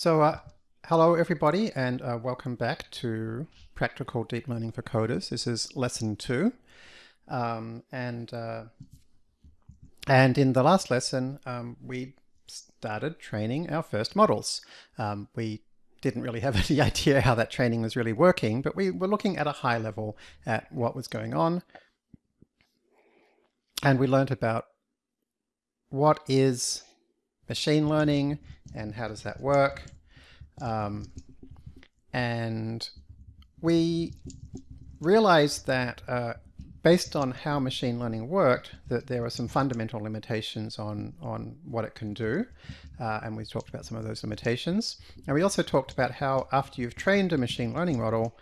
So uh, hello everybody and uh, welcome back to Practical Deep Learning for Coders. This is lesson two. Um, and, uh, and in the last lesson um, we started training our first models. Um, we didn't really have any idea how that training was really working, but we were looking at a high level at what was going on. And we learned about what is machine learning and how does that work. Um, and we realized that uh, based on how machine learning worked, that there were some fundamental limitations on, on what it can do. Uh, and we talked about some of those limitations. And we also talked about how after you've trained a machine learning model,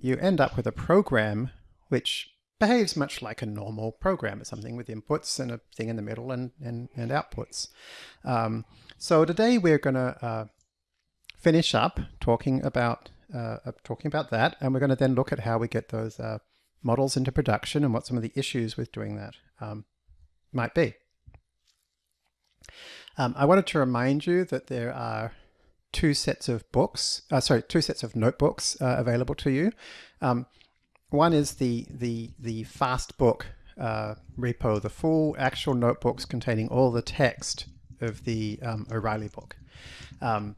you end up with a program which behaves much like a normal program. It's something with inputs and a thing in the middle and, and, and outputs. Um, so today we're going to uh, finish up talking about uh, talking about that, and we're going to then look at how we get those uh, models into production and what some of the issues with doing that um, might be. Um, I wanted to remind you that there are two sets of books, uh, sorry, two sets of notebooks uh, available to you. Um, one is the, the, the fast book uh, repo, the full actual notebooks containing all the text of the um, O'Reilly book. Um,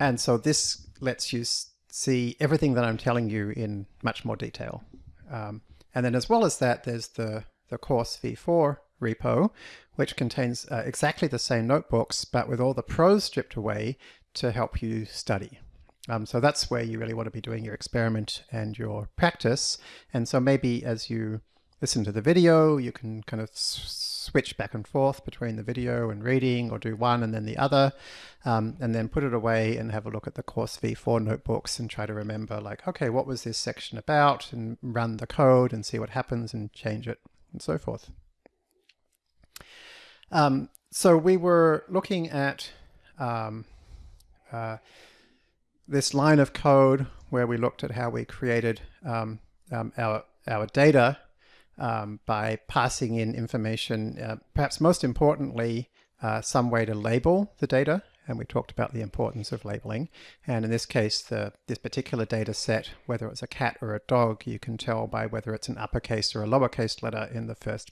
and so this lets you see everything that I'm telling you in much more detail. Um, and then as well as that, there's the, the course v4 repo, which contains uh, exactly the same notebooks, but with all the prose stripped away to help you study. Um, so that's where you really want to be doing your experiment and your practice. And so maybe as you listen to the video, you can kind of switch back and forth between the video and reading or do one and then the other, um, and then put it away and have a look at the course v4 notebooks and try to remember like, okay, what was this section about and run the code and see what happens and change it and so forth. Um, so we were looking at um, uh, this line of code where we looked at how we created um, um, our, our data um, by passing in information, uh, perhaps most importantly, uh, some way to label the data. And we talked about the importance of labeling. And in this case, the, this particular data set, whether it's a cat or a dog, you can tell by whether it's an uppercase or a lowercase letter in the first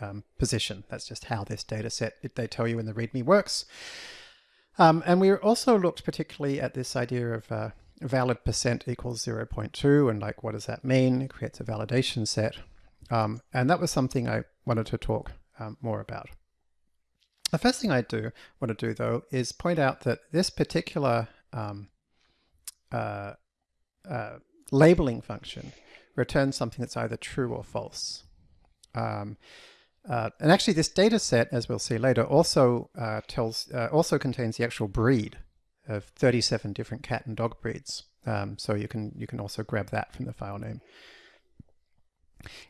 um, position. That's just how this data set, they tell you in the README works. Um, and we also looked particularly at this idea of uh, valid percent equals 0.2 and like what does that mean? It creates a validation set. Um, and that was something I wanted to talk um, more about. The first thing I do want to do though is point out that this particular um, uh, uh, labeling function returns something that's either true or false. Um, uh, and actually this data set, as we'll see later, also uh, tells uh, also contains the actual breed of 37 different cat and dog breeds. Um, so you can you can also grab that from the file name.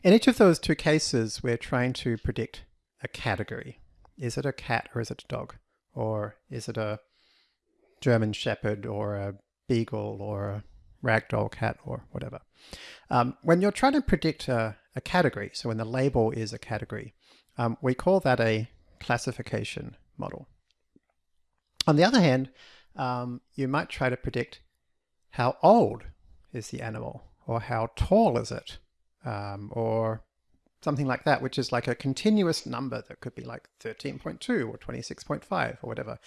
In each of those two cases, we're trying to predict a category. Is it a cat or is it a dog? Or is it a German Shepherd or a Beagle or a ragdoll cat or whatever. Um, when you're trying to predict a, a, category, so when the label is a category, um, we call that a classification model. On the other hand, um, you might try to predict how old is the animal or how tall is it um, or something like that, which is like a continuous number that could be like 13.2 or 26.5 or whatever.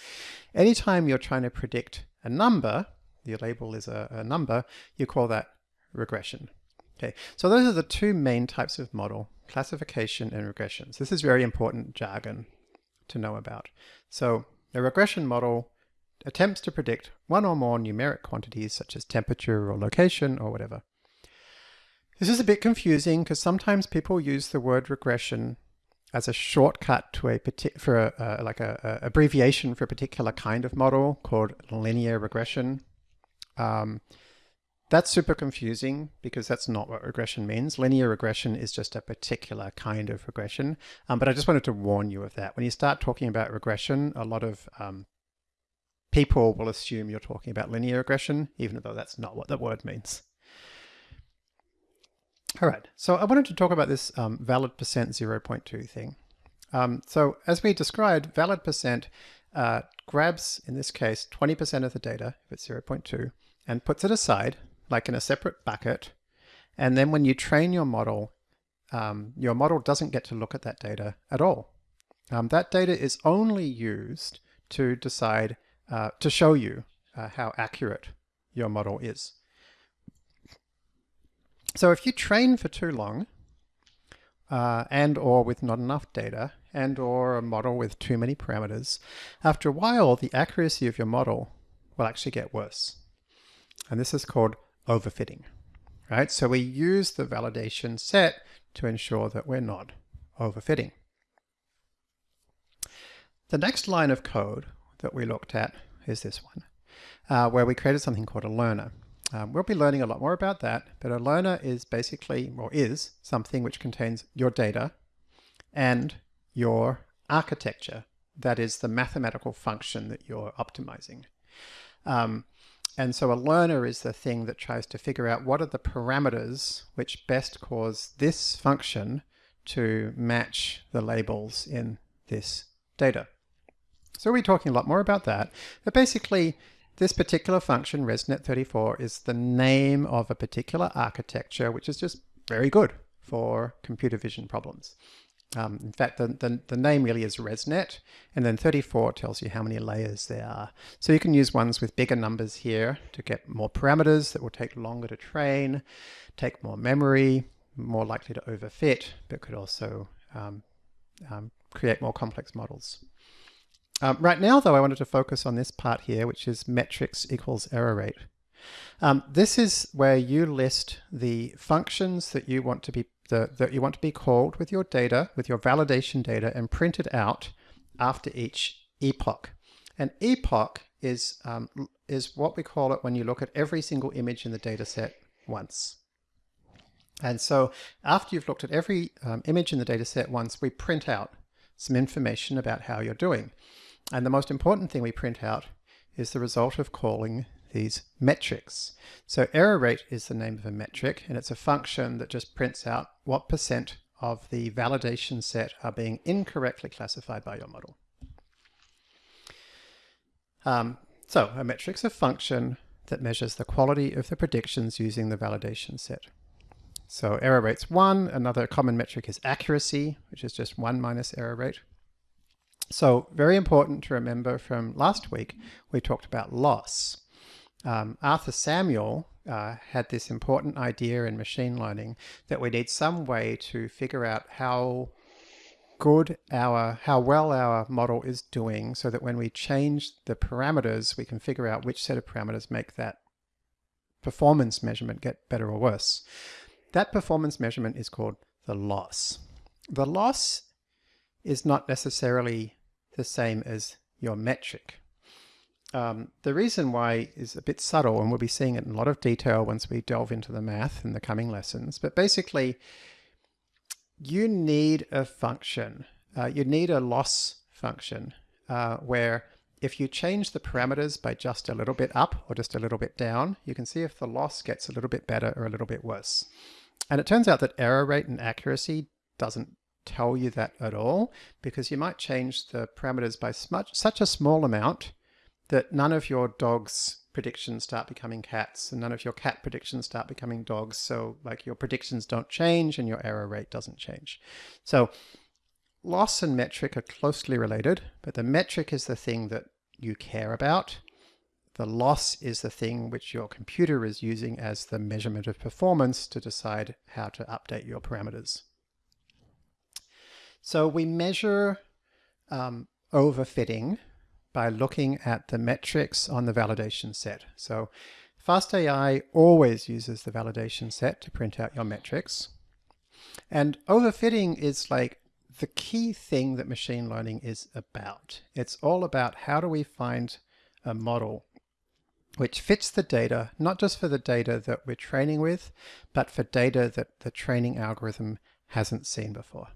Anytime you're trying to predict a number, your label is a, a number, you call that regression. Okay, so those are the two main types of model, classification and regressions. This is very important jargon to know about. So a regression model attempts to predict one or more numeric quantities such as temperature or location or whatever. This is a bit confusing because sometimes people use the word regression as a shortcut to a for a, like a, a, abbreviation for a particular kind of model called linear regression. Um, that's super confusing because that's not what regression means. Linear regression is just a particular kind of regression. Um, but I just wanted to warn you of that. When you start talking about regression, a lot of um, people will assume you're talking about linear regression, even though that's not what the word means. All right, so I wanted to talk about this um, valid percent 0.2 thing. Um, so as we described, valid percent uh, grabs, in this case, 20% of the data, if it's 0.2, and puts it aside, like in a separate bucket. And then when you train your model, um, your model doesn't get to look at that data at all. Um, that data is only used to decide, uh, to show you uh, how accurate your model is. So if you train for too long, uh, and or with not enough data, and or a model with too many parameters, after a while the accuracy of your model will actually get worse. And this is called overfitting, right? So we use the validation set to ensure that we're not overfitting. The next line of code that we looked at is this one, uh, where we created something called a learner. Um, we'll be learning a lot more about that, but a learner is basically, or is, something which contains your data and your architecture. That is the mathematical function that you're optimizing. Um, and so a learner is the thing that tries to figure out what are the parameters which best cause this function to match the labels in this data. So we'll be talking a lot more about that. But basically, this particular function, ResNet34, is the name of a particular architecture, which is just very good for computer vision problems. Um, in fact, the, the, the, name really is ResNet, and then 34 tells you how many layers there are. So you can use ones with bigger numbers here to get more parameters that will take longer to train, take more memory, more likely to overfit, but could also um, um, create more complex models. Um, right now, though, I wanted to focus on this part here, which is metrics equals error rate. Um, this is where you list the functions that you want to be the, that you want to be called with your data, with your validation data, and printed out after each epoch. An epoch is um, is what we call it when you look at every single image in the data set once. And so after you've looked at every um, image in the data set once, we print out some information about how you're doing. And the most important thing we print out is the result of calling these metrics. So error rate is the name of a metric, and it's a function that just prints out what percent of the validation set are being incorrectly classified by your model. Um, so a metric's a function that measures the quality of the predictions using the validation set. So error rate's 1. Another common metric is accuracy, which is just 1 minus error rate. So very important to remember from last week, we talked about loss. Um, Arthur Samuel uh, had this important idea in machine learning that we need some way to figure out how good our, how well our model is doing so that when we change the parameters, we can figure out which set of parameters make that performance measurement get better or worse. That performance measurement is called the loss. The loss is not necessarily the same as your metric. Um, the reason why is a bit subtle, and we'll be seeing it in a lot of detail once we delve into the math in the coming lessons. But basically, you need a function. Uh, you need a loss function uh, where if you change the parameters by just a little bit up or just a little bit down, you can see if the loss gets a little bit better or a little bit worse. And it turns out that error rate and accuracy doesn't tell you that at all because you might change the parameters by such a small amount that none of your dog's predictions start becoming cats and none of your cat predictions start becoming dogs. So like your predictions don't change and your error rate doesn't change. So loss and metric are closely related, but the metric is the thing that you care about. The loss is the thing which your computer is using as the measurement of performance to decide how to update your parameters. So we measure um, overfitting by looking at the metrics on the validation set. So FastAI always uses the validation set to print out your metrics. And overfitting is like the key thing that machine learning is about. It's all about how do we find a model which fits the data, not just for the data that we're training with, but for data that the training algorithm hasn't seen before.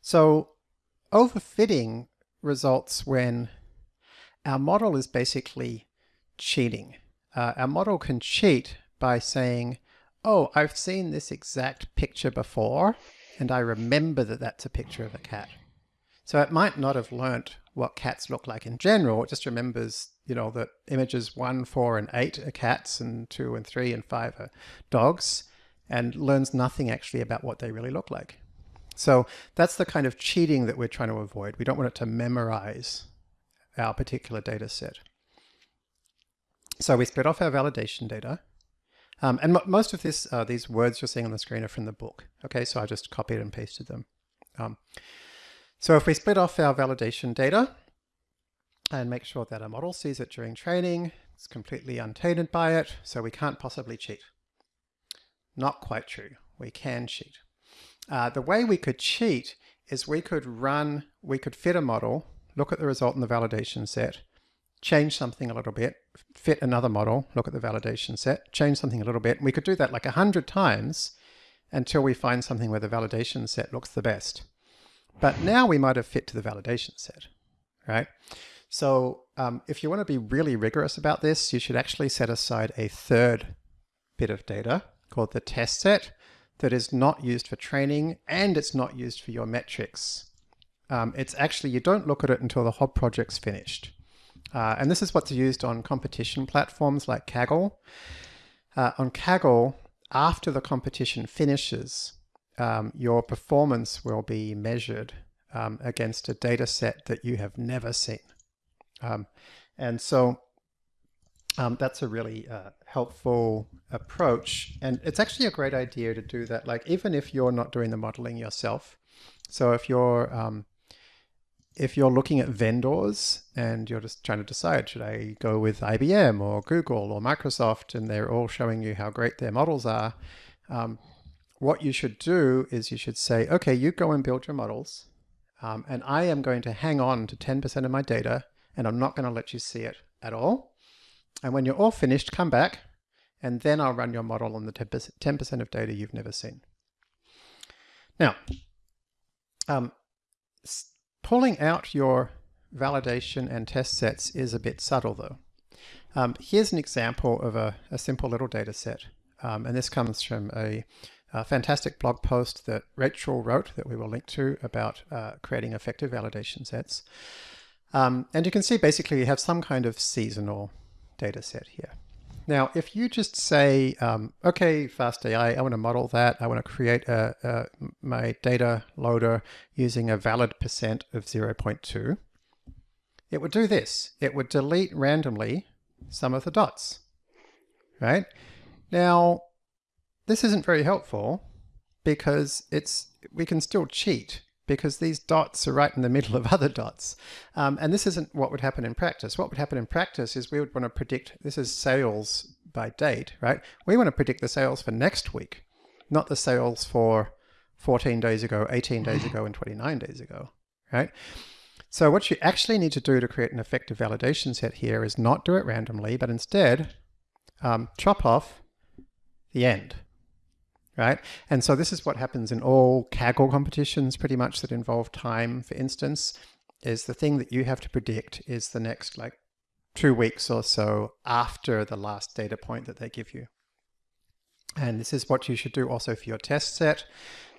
So overfitting results when our model is basically cheating. Uh, our model can cheat by saying, oh, I've seen this exact picture before, and I remember that that's a picture of a cat. So it might not have learnt what cats look like in general. It just remembers, you know, that images one, four, and eight are cats, and two and three and five are dogs, and learns nothing actually about what they really look like. So that's the kind of cheating that we're trying to avoid. We don't want it to memorize our particular data set. So we split off our validation data. Um, and most of this, uh, these words you're seeing on the screen are from the book. Okay, so I just copied and pasted them. Um, so if we split off our validation data and make sure that our model sees it during training, it's completely untainted by it, so we can't possibly cheat. Not quite true. We can cheat. Uh, the way we could cheat is we could run, we could fit a model, look at the result in the validation set, change something a little bit, fit another model, look at the validation set, change something a little bit. We could do that like a hundred times until we find something where the validation set looks the best. But now we might have fit to the validation set, right? So um, if you want to be really rigorous about this, you should actually set aside a third bit of data called the test set that is not used for training and it's not used for your metrics. Um, it's actually, you don't look at it until the whole project's finished. Uh, and this is what's used on competition platforms like Kaggle. Uh, on Kaggle, after the competition finishes, um, your performance will be measured um, against a data set that you have never seen. Um, and so um, that's a really uh, helpful approach. And it's actually a great idea to do that, like even if you're not doing the modeling yourself. So if you're um, if you're looking at vendors and you're just trying to decide, should I go with IBM or Google or Microsoft, and they're all showing you how great their models are, um, what you should do is you should say, okay, you go and build your models, um, and I am going to hang on to 10% of my data, and I'm not going to let you see it at all. And when you're all finished, come back, and then I'll run your model on the 10% of data you've never seen. Now, um, Pulling out your validation and test sets is a bit subtle though. Um, here's an example of a, a simple little data set. Um, and this comes from a, a, fantastic blog post that Rachel wrote that we will link to about uh, creating effective validation sets. Um, and you can see basically you have some kind of seasonal data set here. Now, if you just say, um, okay, FastAI, I want to model that. I want to create a, a, my data loader using a valid percent of 0.2, it would do this. It would delete randomly some of the dots, right? Now, this isn't very helpful because it's we can still cheat because these dots are right in the middle of other dots. Um, and this isn't what would happen in practice. What would happen in practice is we would want to predict, this is sales by date, right? We want to predict the sales for next week, not the sales for 14 days ago, 18 days ago, and 29 days ago, right? So what you actually need to do to create an effective validation set here is not do it randomly, but instead um, chop off the end right? And so this is what happens in all Kaggle competitions pretty much that involve time, for instance, is the thing that you have to predict is the next like two weeks or so after the last data point that they give you. And this is what you should do also for your test set.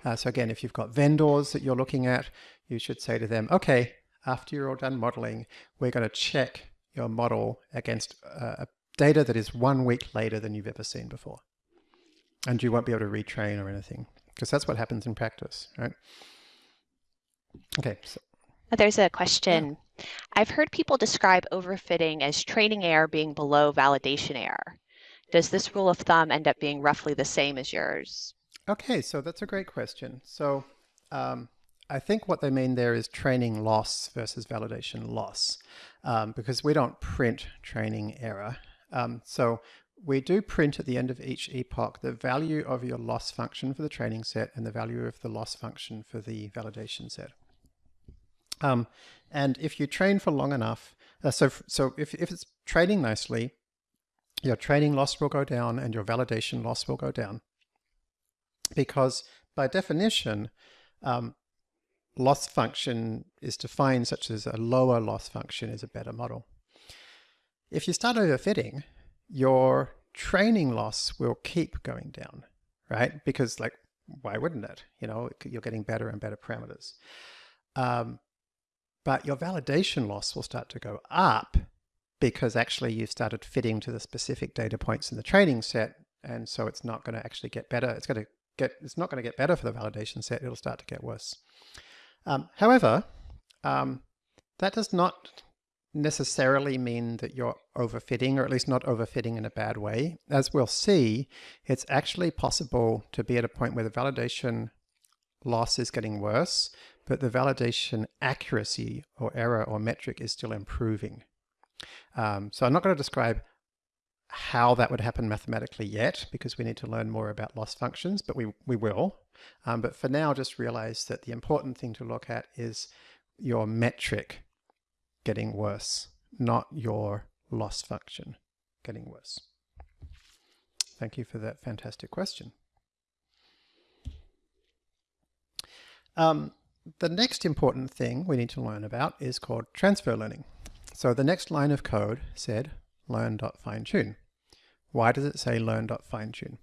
Uh, so again, if you've got vendors that you're looking at, you should say to them, okay, after you're all done modeling, we're going to check your model against uh, data that is one week later than you've ever seen before. And you won't be able to retrain or anything because that's what happens in practice, right? Okay. So. Uh, there's a question. Yeah. I've heard people describe overfitting as training error being below validation error. Does this rule of thumb end up being roughly the same as yours? Okay, so that's a great question. So um, I think what they mean there is training loss versus validation loss, um, because we don't print training error. Um, so we do print at the end of each epoch the value of your loss function for the training set and the value of the loss function for the validation set. Um, and if you train for long enough, uh, so, so if, if it's training nicely, your training loss will go down and your validation loss will go down. Because by definition, um, loss function is defined such as a lower loss function is a better model. If you start overfitting, your training loss will keep going down, right? Because like, why wouldn't it? You know, you're getting better and better parameters. Um, but your validation loss will start to go up because actually you've started fitting to the specific data points in the training set. And so it's not going to actually get better. It's going to get, it's not going to get better for the validation set. It'll start to get worse. Um, however, um, that does not necessarily mean that you're overfitting, or at least not overfitting in a bad way. As we'll see, it's actually possible to be at a point where the validation loss is getting worse, but the validation accuracy or error or metric is still improving. Um, so I'm not going to describe how that would happen mathematically yet because we need to learn more about loss functions, but we, we will. Um, but for now, just realize that the important thing to look at is your metric getting worse, not your loss function getting worse. Thank you for that fantastic question. Um, the next important thing we need to learn about is called transfer learning. So the next line of code said learn.finetune. Why does it say learn.finetune?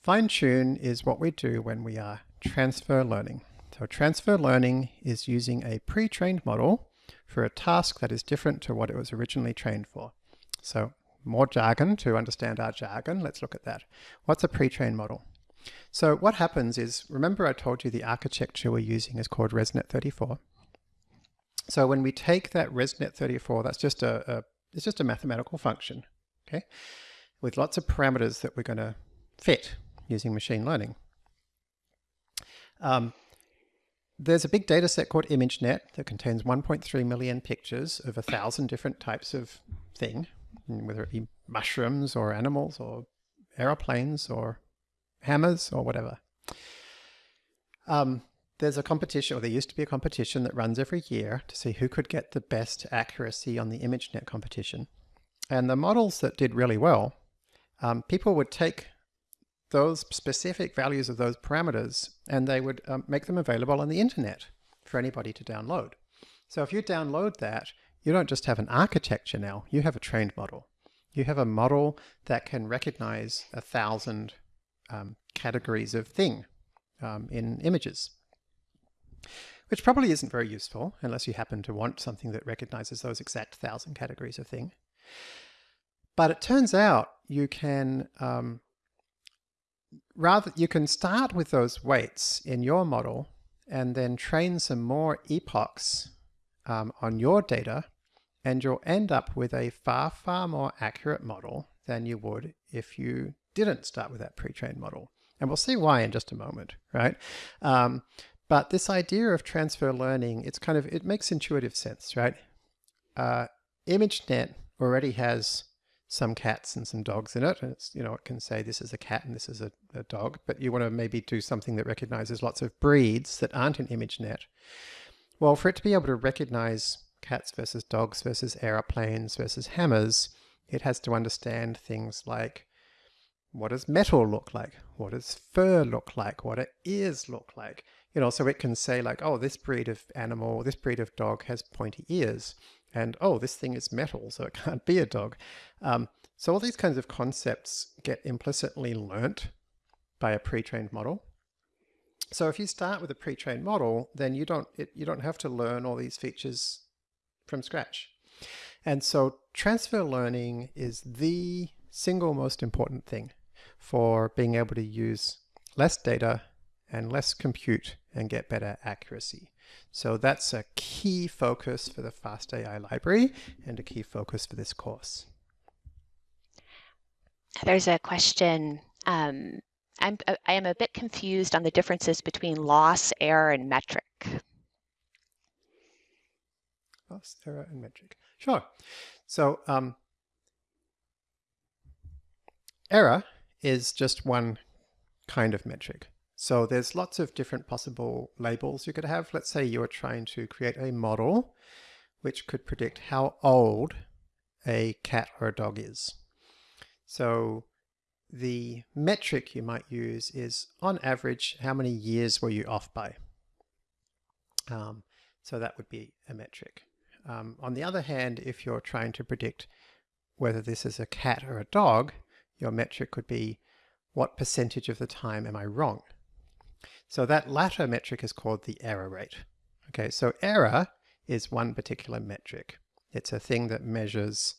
Fine-tune is what we do when we are transfer learning. So transfer learning is using a pre-trained model for a task that is different to what it was originally trained for. So more jargon to understand our jargon. Let's look at that. What's a pre-trained model? So what happens is, remember I told you the architecture we're using is called ResNet 34. So when we take that ResNet 34, that's just a, a it's just a mathematical function, okay, with lots of parameters that we're going to fit using machine learning. Um, there's a big data set called ImageNet that contains 1.3 million pictures of a thousand different types of thing, whether it be mushrooms or animals or aeroplanes or hammers or whatever. Um, there's a competition, or there used to be a competition that runs every year to see who could get the best accuracy on the ImageNet competition. And the models that did really well, um, people would take those specific values of those parameters and they would um, make them available on the internet for anybody to download. So if you download that, you don't just have an architecture now, you have a trained model. You have a model that can recognize a thousand um, categories of thing um, in images, which probably isn't very useful unless you happen to want something that recognizes those exact thousand categories of thing. But it turns out you can um, rather you can start with those weights in your model and then train some more epochs um, on your data and you'll end up with a far, far more accurate model than you would if you didn't start with that pre-trained model. And we'll see why in just a moment, right? Um, but this idea of transfer learning, it's kind of, it makes intuitive sense, right? Uh, ImageNet already has some cats and some dogs in it. And it's, you know, it can say this is a cat and this is a, a dog, but you want to maybe do something that recognizes lots of breeds that aren't in ImageNet. Well, for it to be able to recognize cats versus dogs versus aeroplanes versus hammers, it has to understand things like what does metal look like? What does fur look like? What do ears look like? You know, so it can say like, oh, this breed of animal, this breed of dog has pointy ears. And oh, this thing is metal, so it can't be a dog. Um, so all these kinds of concepts get implicitly learnt by a pre-trained model. So if you start with a pre-trained model, then you don't, it, you don't have to learn all these features from scratch. And so transfer learning is the single most important thing for being able to use less data and less compute and get better accuracy. So that's a key focus for the FastAI library and a key focus for this course. There's a question. Um, I'm, I am a bit confused on the differences between loss, error, and metric. Loss, error, and metric. Sure. So um, error is just one kind of metric. So there's lots of different possible labels you could have. Let's say you're trying to create a model which could predict how old a cat or a dog is. So the metric you might use is on average, how many years were you off by? Um, so that would be a metric. Um, on the other hand, if you're trying to predict whether this is a cat or a dog, your metric could be what percentage of the time am I wrong? So that latter metric is called the error rate. Okay, so error is one particular metric. It's a thing that measures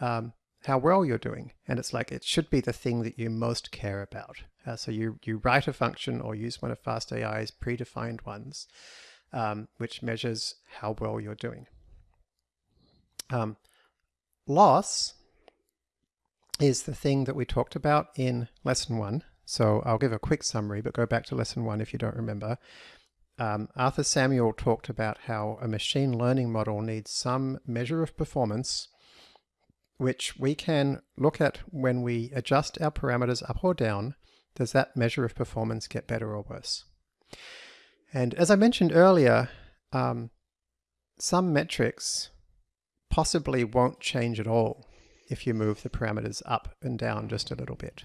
um, how well you're doing. And it's like it should be the thing that you most care about. Uh, so you, you write a function or use one of FastAI's predefined ones, um, which measures how well you're doing. Um, loss is the thing that we talked about in lesson one. So I'll give a quick summary, but go back to lesson one if you don't remember. Um, Arthur Samuel talked about how a machine learning model needs some measure of performance which we can look at when we adjust our parameters up or down. Does that measure of performance get better or worse? And as I mentioned earlier, um, some metrics possibly won't change at all if you move the parameters up and down just a little bit.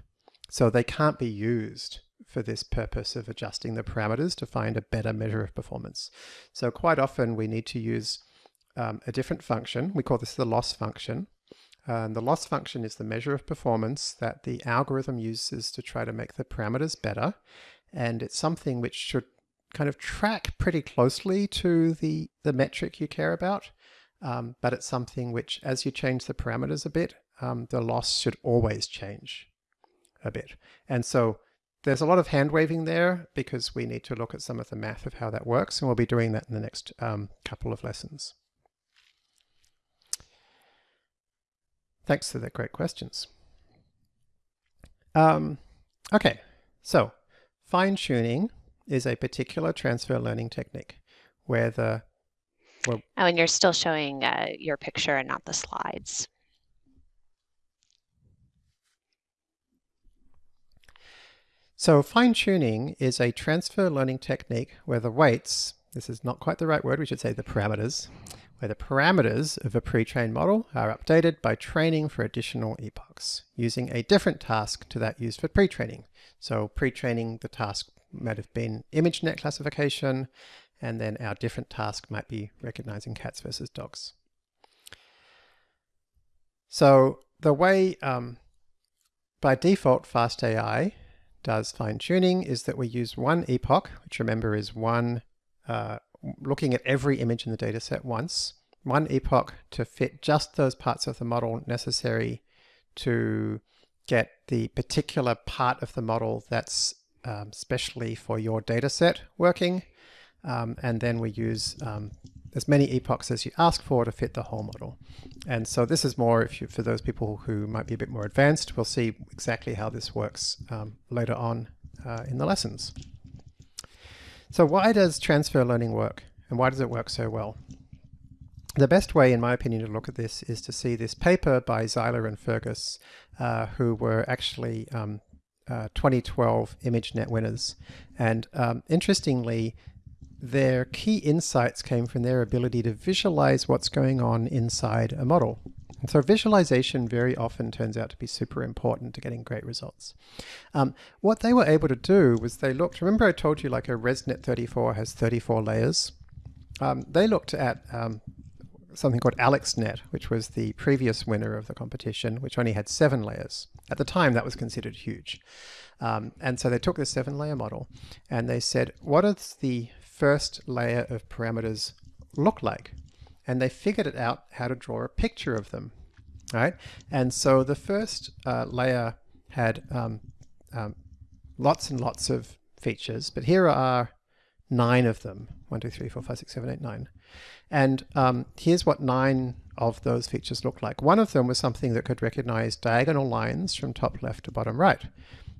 So they can't be used for this purpose of adjusting the parameters to find a better measure of performance. So quite often we need to use um, a different function. We call this the loss function. And the loss function is the measure of performance that the algorithm uses to try to make the parameters better. And it's something which should kind of track pretty closely to the, the metric you care about. Um, but it's something which, as you change the parameters a bit, um, the loss should always change a bit. And so there's a lot of hand waving there because we need to look at some of the math of how that works. And we'll be doing that in the next um, couple of lessons. Thanks for the great questions. Um, okay, so fine tuning is a particular transfer learning technique where the well, oh, and you're still showing uh, your picture and not the slides. So fine tuning is a transfer learning technique where the weights, this is not quite the right word, we should say the parameters, where the parameters of a pre-trained model are updated by training for additional epochs, using a different task to that used for pre-training. So pre-training, the task might have been ImageNet classification, and then our different task might be recognizing cats versus dogs. So the way um, by default FastAI does fine tuning is that we use one epoch, which remember is one uh, looking at every image in the data set once, one epoch to fit just those parts of the model necessary to get the particular part of the model that's um, specially for your data set working. Um, and then we use um, as many epochs as you ask for to fit the whole model. And so this is more if you, for those people who might be a bit more advanced, we'll see exactly how this works um, later on uh, in the lessons. So why does transfer learning work? And why does it work so well? The best way, in my opinion, to look at this is to see this paper by Zeiler and Fergus, uh, who were actually um, uh, 2012 ImageNet winners. And um, interestingly, their key insights came from their ability to visualize what's going on inside a model. And so visualization very often turns out to be super important to getting great results. Um, what they were able to do was they looked, remember I told you like a ResNet 34 has 34 layers? Um, they looked at um, something called AlexNet, which was the previous winner of the competition, which only had seven layers. At the time, that was considered huge. Um, and so they took the seven layer model and they said, what does the first layer of parameters look like? and they figured it out how to draw a picture of them. Right, and so the first uh, layer had um, um, lots and lots of features, but here are nine of them. One, two, three, four, five, six, seven, eight, nine. And um, here's what nine of those features look like. One of them was something that could recognize diagonal lines from top left to bottom right.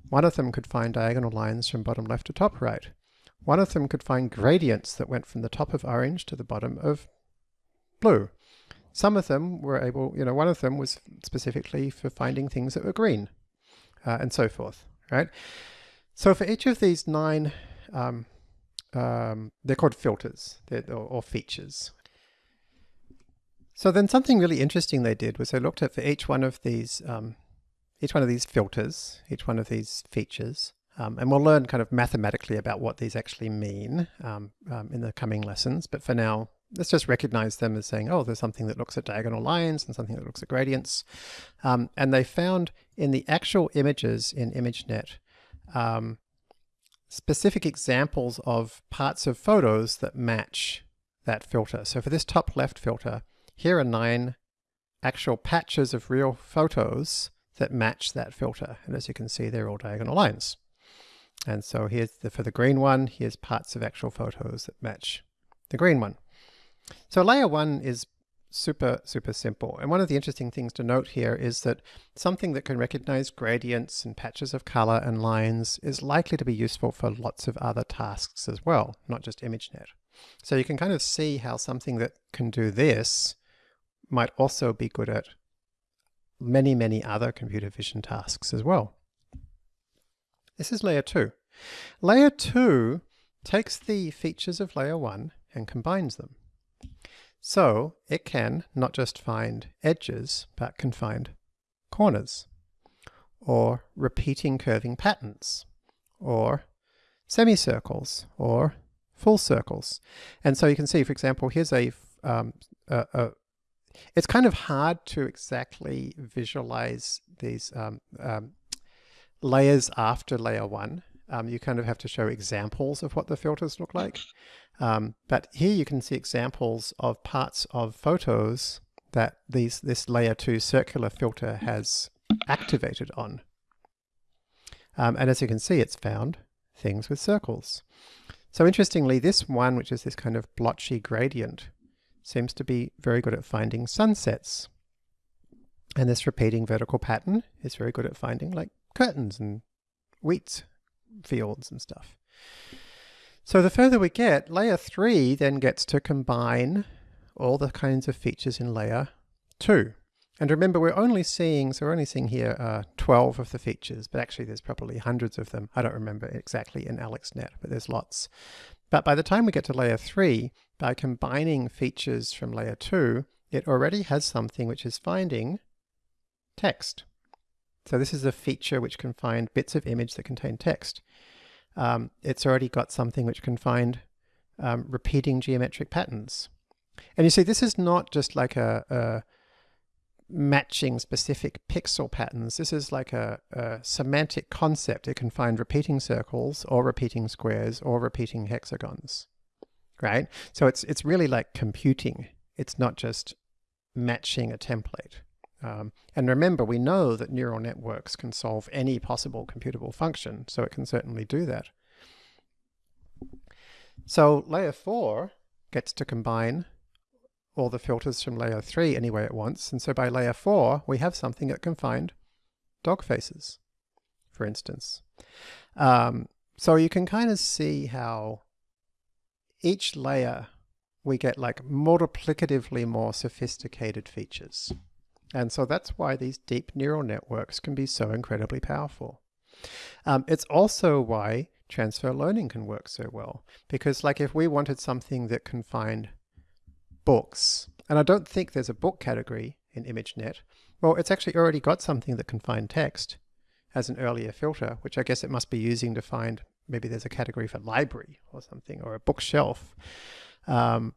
One of them could find diagonal lines from bottom left to top right. One of them could find gradients that went from the top of orange to the bottom of blue. Some of them were able, you know, one of them was specifically for finding things that were green uh, and so forth, right? So for each of these nine, um, um, they're called filters they're, or, features. So then something really interesting they did was they looked at for each one of these, um, each one of these filters, each one of these features, um, and we'll learn kind of mathematically about what these actually mean um, um, in the coming lessons. But for now, let's just recognize them as saying, oh, there's something that looks at diagonal lines and something that looks at gradients. Um, and they found in the actual images in ImageNet um, specific examples of parts of photos that match that filter. So for this top left filter, here are nine actual patches of real photos that match that filter. And as you can see, they're all diagonal lines. And so here's the, for the green one, here's parts of actual photos that match the green one. So layer one is super, super simple. And one of the interesting things to note here is that something that can recognize gradients and patches of color and lines is likely to be useful for lots of other tasks as well, not just ImageNet. So you can kind of see how something that can do this might also be good at many, many other computer vision tasks as well. This is layer 2. Layer 2 takes the features of layer 1 and combines them. So it can not just find edges, but can find corners, or repeating curving patterns, or semicircles, or full circles. And so you can see, for example, here's a, um, a, a it's kind of hard to exactly visualize these um, um, layers after layer one. Um, you kind of have to show examples of what the filters look like. Um, but here you can see examples of parts of photos that these this layer two circular filter has activated on. Um, and as you can see, it's found things with circles. So interestingly, this one, which is this kind of blotchy gradient, seems to be very good at finding sunsets. And this repeating vertical pattern is very good at finding like curtains and wheat fields and stuff. So the further we get, layer 3 then gets to combine all the kinds of features in layer 2. And remember, we're only seeing, so we're only seeing here uh, 12 of the features, but actually there's probably hundreds of them. I don't remember exactly in AlexNet, but there's lots. But by the time we get to layer 3, by combining features from layer 2, it already has something which is finding text. So this is a feature which can find bits of image that contain text. Um, it's already got something which can find um, repeating geometric patterns. And you see, this is not just like a, a matching specific pixel patterns. This is like a, a, semantic concept. It can find repeating circles or repeating squares or repeating hexagons, right? So it's, it's really like computing. It's not just matching a template. Um, and remember, we know that neural networks can solve any possible computable function, so it can certainly do that. So layer 4 gets to combine all the filters from layer 3 any way it wants, and so by layer 4 we have something that can find dog faces, for instance. Um, so you can kind of see how each layer we get like multiplicatively more sophisticated features. And so that's why these deep neural networks can be so incredibly powerful. Um, it's also why transfer learning can work so well. Because like if we wanted something that can find books, and I don't think there's a book category in ImageNet, well, it's actually already got something that can find text as an earlier filter, which I guess it must be using to find, maybe there's a category for library or something, or a bookshelf. Um,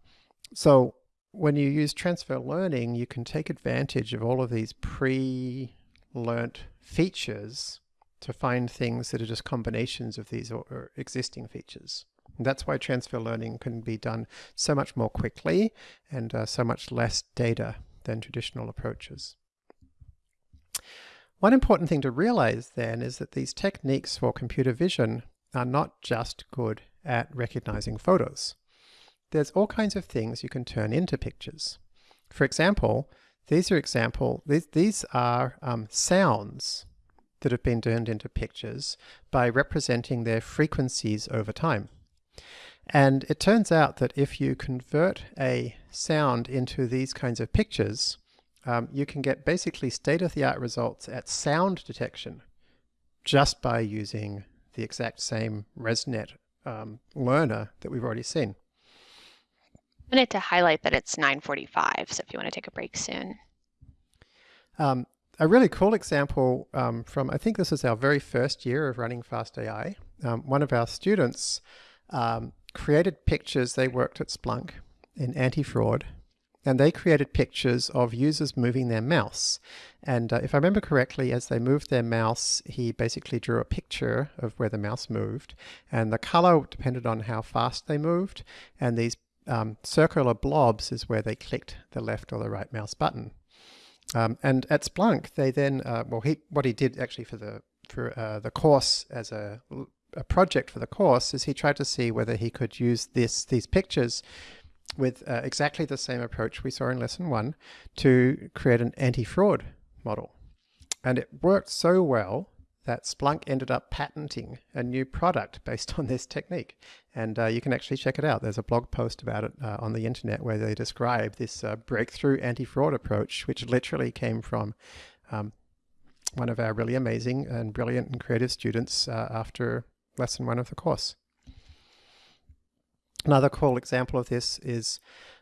so when you use transfer learning, you can take advantage of all of these pre-learnt features to find things that are just combinations of these or, existing features. And that's why transfer learning can be done so much more quickly and uh, so much less data than traditional approaches. One important thing to realize then is that these techniques for computer vision are not just good at recognizing photos there's all kinds of things you can turn into pictures. For example, these are example, these, these are um, sounds that have been turned into pictures by representing their frequencies over time. And it turns out that if you convert a sound into these kinds of pictures, um, you can get basically state-of-the-art results at sound detection just by using the exact same ResNet um, learner that we've already seen. Wanted to highlight that it's 9.45, so if you want to take a break soon. Um, a really cool example um, from, I think this is our very first year of running FastAI. Um, one of our students um, created pictures, they worked at Splunk in anti-fraud, and they created pictures of users moving their mouse. And uh, if I remember correctly, as they moved their mouse, he basically drew a picture of where the mouse moved, and the color depended on how fast they moved, and these um, circular blobs is where they clicked the left or the right mouse button. Um, and at Splunk, they then, uh, well, he, what he did actually for the for uh, the course as a, a project for the course is he tried to see whether he could use this these pictures with uh, exactly the same approach we saw in lesson one to create an anti-fraud model. And it worked so well that Splunk ended up patenting a new product based on this technique. And uh, you can actually check it out. There's a blog post about it uh, on the internet where they describe this uh, breakthrough anti-fraud approach, which literally came from um, one of our really amazing and brilliant and creative students uh, after lesson one of the course. Another cool example of this is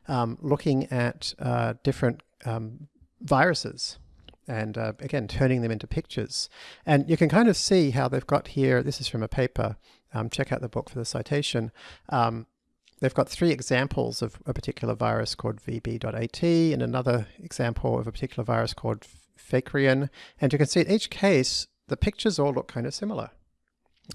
um, looking at uh, different um, viruses and uh, again turning them into pictures. And you can kind of see how they've got here this is from a paper um, check out the book for the citation um, they've got three examples of a particular virus called vb.at and another example of a particular virus called Fakerean and you can see in each case the pictures all look kind of similar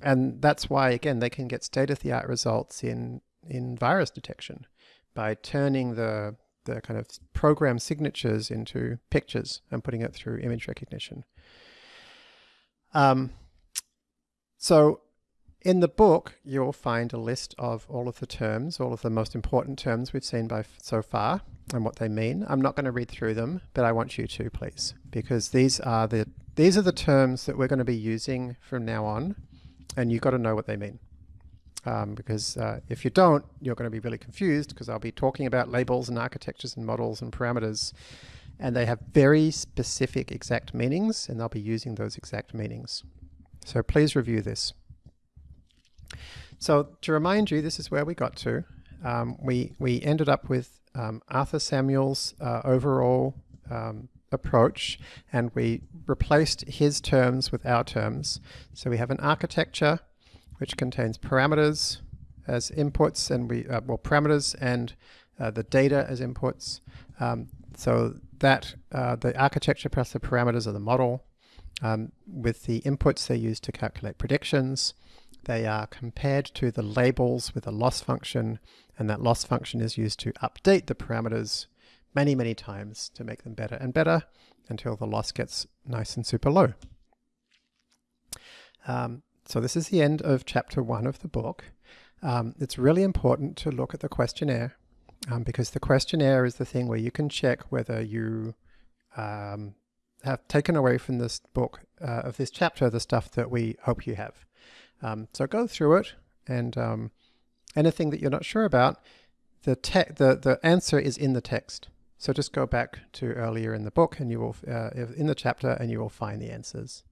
and that's why again they can get state-of-the-art results in in virus detection by turning the the kind of program signatures into pictures and putting it through image recognition. Um, so in the book, you'll find a list of all of the terms, all of the most important terms we've seen by so far and what they mean. I'm not going to read through them, but I want you to please, because these are the these are the terms that we're going to be using from now on, and you've got to know what they mean um, because uh, if you don't, you're going to be really confused because I'll be talking about labels and architectures and models and parameters and they have very specific exact meanings and they'll be using those exact meanings. So please review this. So to remind you, this is where we got to. Um, we, we ended up with um, Arthur Samuel's uh, overall um, approach and we replaced his terms with our terms. So we have an architecture which contains parameters as inputs and we, uh, well, parameters and uh, the data as inputs. Um, so that uh, the architecture plus the parameters of the model. Um, with the inputs they use to calculate predictions. They are compared to the labels with a loss function, and that loss function is used to update the parameters many, many times to make them better and better until the loss gets nice and super low. Um, so this is the end of chapter one of the book. Um, it's really important to look at the questionnaire um, because the questionnaire is the thing where you can check whether you um, have taken away from this book uh, of this chapter the stuff that we hope you have. Um, so go through it and um, anything that you're not sure about, the, the, the answer is in the text. So just go back to earlier in the book and you will, uh, in the chapter and you will find the answers.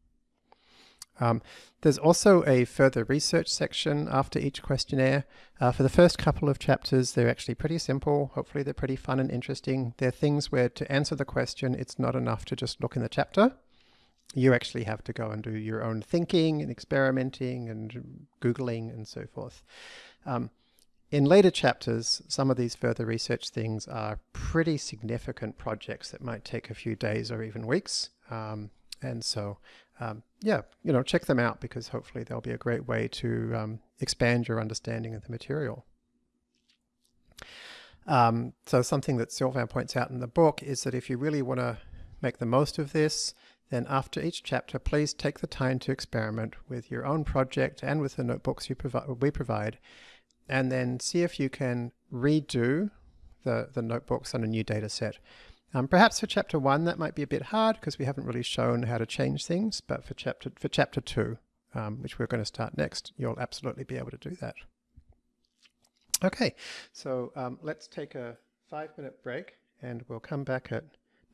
Um, there's also a further research section after each questionnaire. Uh, for the first couple of chapters, they're actually pretty simple. Hopefully they're pretty fun and interesting. They're things where to answer the question, it's not enough to just look in the chapter. You actually have to go and do your own thinking and experimenting and Googling and so forth. Um, in later chapters, some of these further research things are pretty significant projects that might take a few days or even weeks. Um, and so um, yeah, you know, check them out because hopefully they'll be a great way to um, expand your understanding of the material. Um, so something that Sylvain points out in the book is that if you really want to make the most of this, then after each chapter, please take the time to experiment with your own project and with the notebooks you provi we provide, and then see if you can redo the, the notebooks on a new data set. Um, perhaps for chapter one, that might be a bit hard because we haven't really shown how to change things, but for chapter, for chapter two, um, which we're going to start next, you'll absolutely be able to do that. Okay, so um, let's take a five minute break and we'll come back at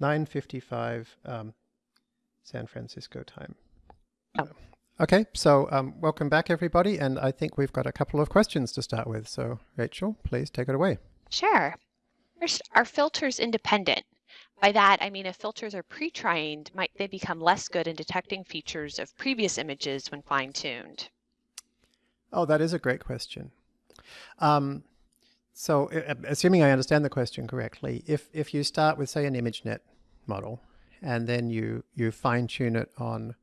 9.55 um, San Francisco time. Oh. Okay, so um, welcome back everybody, and I think we've got a couple of questions to start with. So Rachel, please take it away. Sure. First, are filters independent? By that, I mean if filters are pre-trained, might they become less good in detecting features of previous images when fine-tuned? Oh, that is a great question. Um, so assuming I understand the question correctly, if, if you start with, say, an ImageNet model, and then you, you fine-tune it on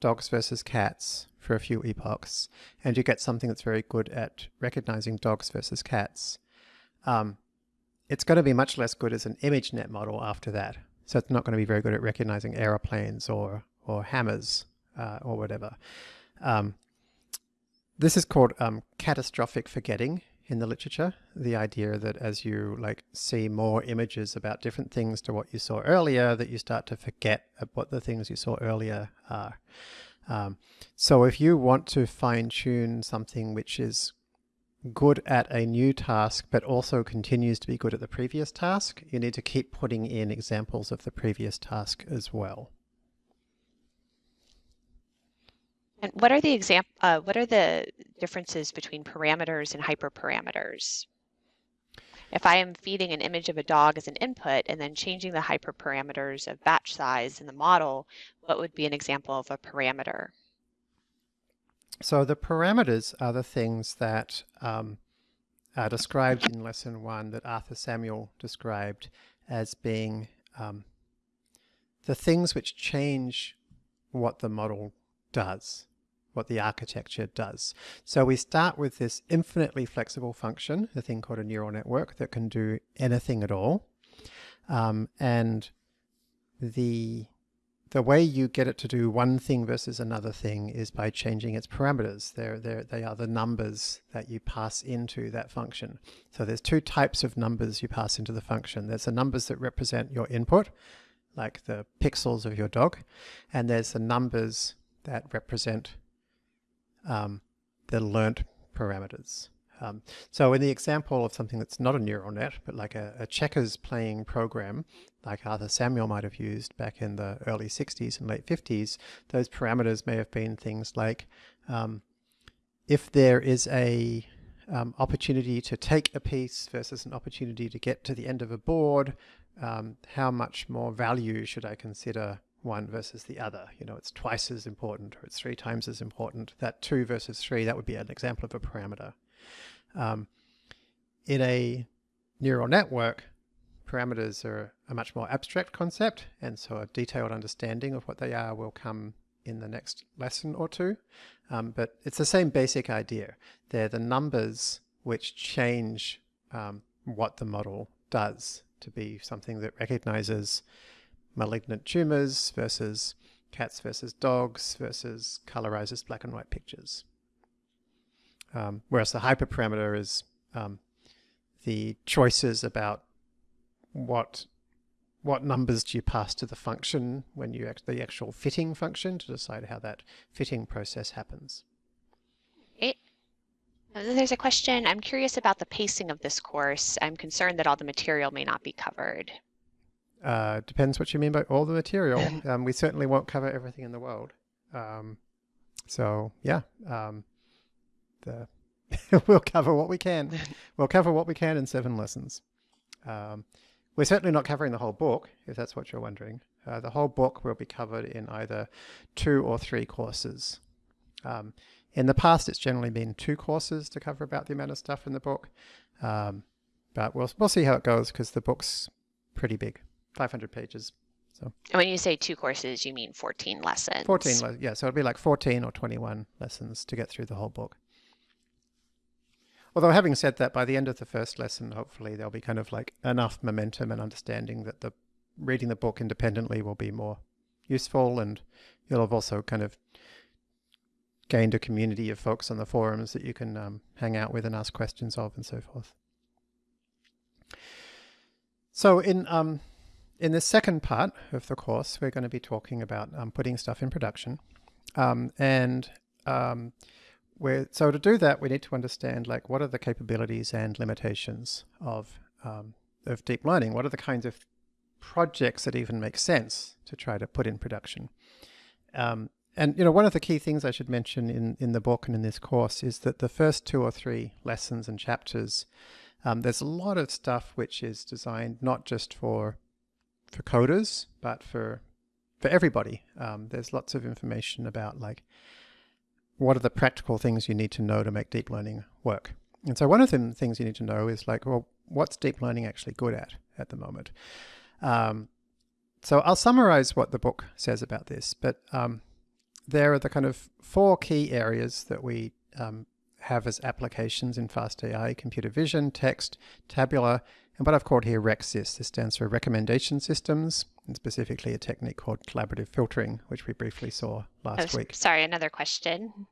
dogs versus cats for a few epochs, and you get something that's very good at recognizing dogs versus cats, um, it's going to be much less good as an ImageNet model after that. So it's not going to be very good at recognizing aeroplanes or, or hammers uh, or whatever. Um, this is called um, catastrophic forgetting in the literature. The idea that as you like see more images about different things to what you saw earlier, that you start to forget what the things you saw earlier are. Um, so if you want to fine tune something which is good at a new task, but also continues to be good at the previous task, you need to keep putting in examples of the previous task as well. And what are the exam uh, what are the differences between parameters and hyperparameters? If I am feeding an image of a dog as an input and then changing the hyperparameters of batch size in the model, what would be an example of a parameter? So the parameters are the things that um, are described in lesson one that Arthur Samuel described as being um, the things which change what the model does, what the architecture does. So we start with this infinitely flexible function, a thing called a neural network that can do anything at all. Um, and the the way you get it to do one thing versus another thing is by changing its parameters. They're, they're, they are the numbers that you pass into that function. So there's two types of numbers you pass into the function. There's the numbers that represent your input, like the pixels of your dog, and there's the numbers that represent um, the learnt parameters. Um, so in the example of something that's not a neural net, but like a, a, checkers playing program, like Arthur Samuel might have used back in the early 60s and late 50s, those parameters may have been things like um, if there is a um, opportunity to take a piece versus an opportunity to get to the end of a board, um, how much more value should I consider one versus the other? You know, it's twice as important or it's three times as important. That two versus three, that would be an example of a parameter. Um, in a neural network, parameters are a much more abstract concept, and so a detailed understanding of what they are will come in the next lesson or two. Um, but it's the same basic idea. They're the numbers which change um, what the model does to be something that recognizes malignant tumors versus cats versus dogs versus colorizes black and white pictures. Um, whereas the hyperparameter is um, the choices about what what numbers do you pass to the function when you act the actual fitting function to decide how that fitting process happens. It, there's a question. I'm curious about the pacing of this course. I'm concerned that all the material may not be covered. Uh, depends what you mean by all the material. um, we certainly won't cover everything in the world. Um, so yeah, um, the we'll cover what we can. We'll cover what we can in seven lessons. Um, we're certainly not covering the whole book, if that's what you're wondering. Uh, the whole book will be covered in either two or three courses. Um, in the past, it's generally been two courses to cover about the amount of stuff in the book. Um, but we'll, we'll see how it goes because the book's pretty big, 500 pages. So and when you say two courses, you mean 14 lessons? 14, yeah. So it'll be like 14 or 21 lessons to get through the whole book. Although having said that, by the end of the first lesson, hopefully there'll be kind of like enough momentum and understanding that the reading the book independently will be more useful and you'll have also kind of gained a community of folks on the forums that you can um, hang out with and ask questions of and so forth. So in um, in the second part of the course, we're going to be talking about um, putting stuff in production. Um, and we're, so to do that, we need to understand like what are the capabilities and limitations of, um, of deep learning? What are the kinds of projects that even make sense to try to put in production? Um, and you know, one of the key things I should mention in, in the book and in this course is that the first two or three lessons and chapters, um, there's a lot of stuff which is designed not just for for coders, but for for everybody. Um, there's lots of information about like what are the practical things you need to know to make deep learning work? And so one of the things you need to know is like, well, what's deep learning actually good at at the moment? Um, so I'll summarize what the book says about this, but um, there are the kind of four key areas that we um, have as applications in FastAI computer vision, text, tabular, and what I've called here RecSys. This stands for Recommendation Systems, and specifically a technique called collaborative filtering, which we briefly saw last Oh, week. Sorry, another question.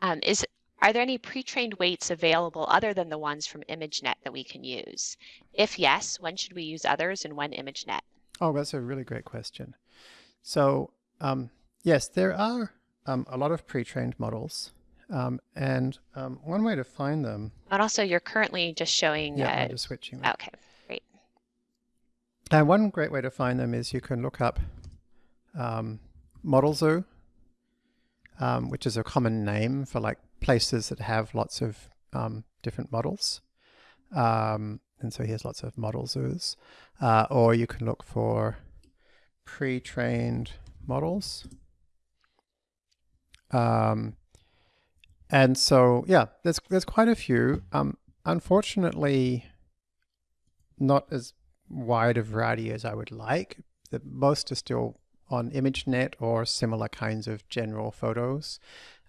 Um, is are there any pre-trained weights available other than the ones from ImageNet that we can use? If yes, when should we use others and when ImageNet? Oh, that's a really great question. So, um, yes, there are um, a lot of pre-trained models. Um, and um, one way to find them, And also, you're currently just showing. yeah, uh, I'm just switching. them. okay, great. And one great way to find them is you can look up um, Model Zoo, um, which is a common name for like places that have lots of um, different models. Um, and so here's lots of model zoos. Uh, or you can look for pre-trained models. Um, and so, yeah, there's there's quite a few. Um, unfortunately, not as wide a variety as I would like. The most are still on ImageNet or similar kinds of general photos.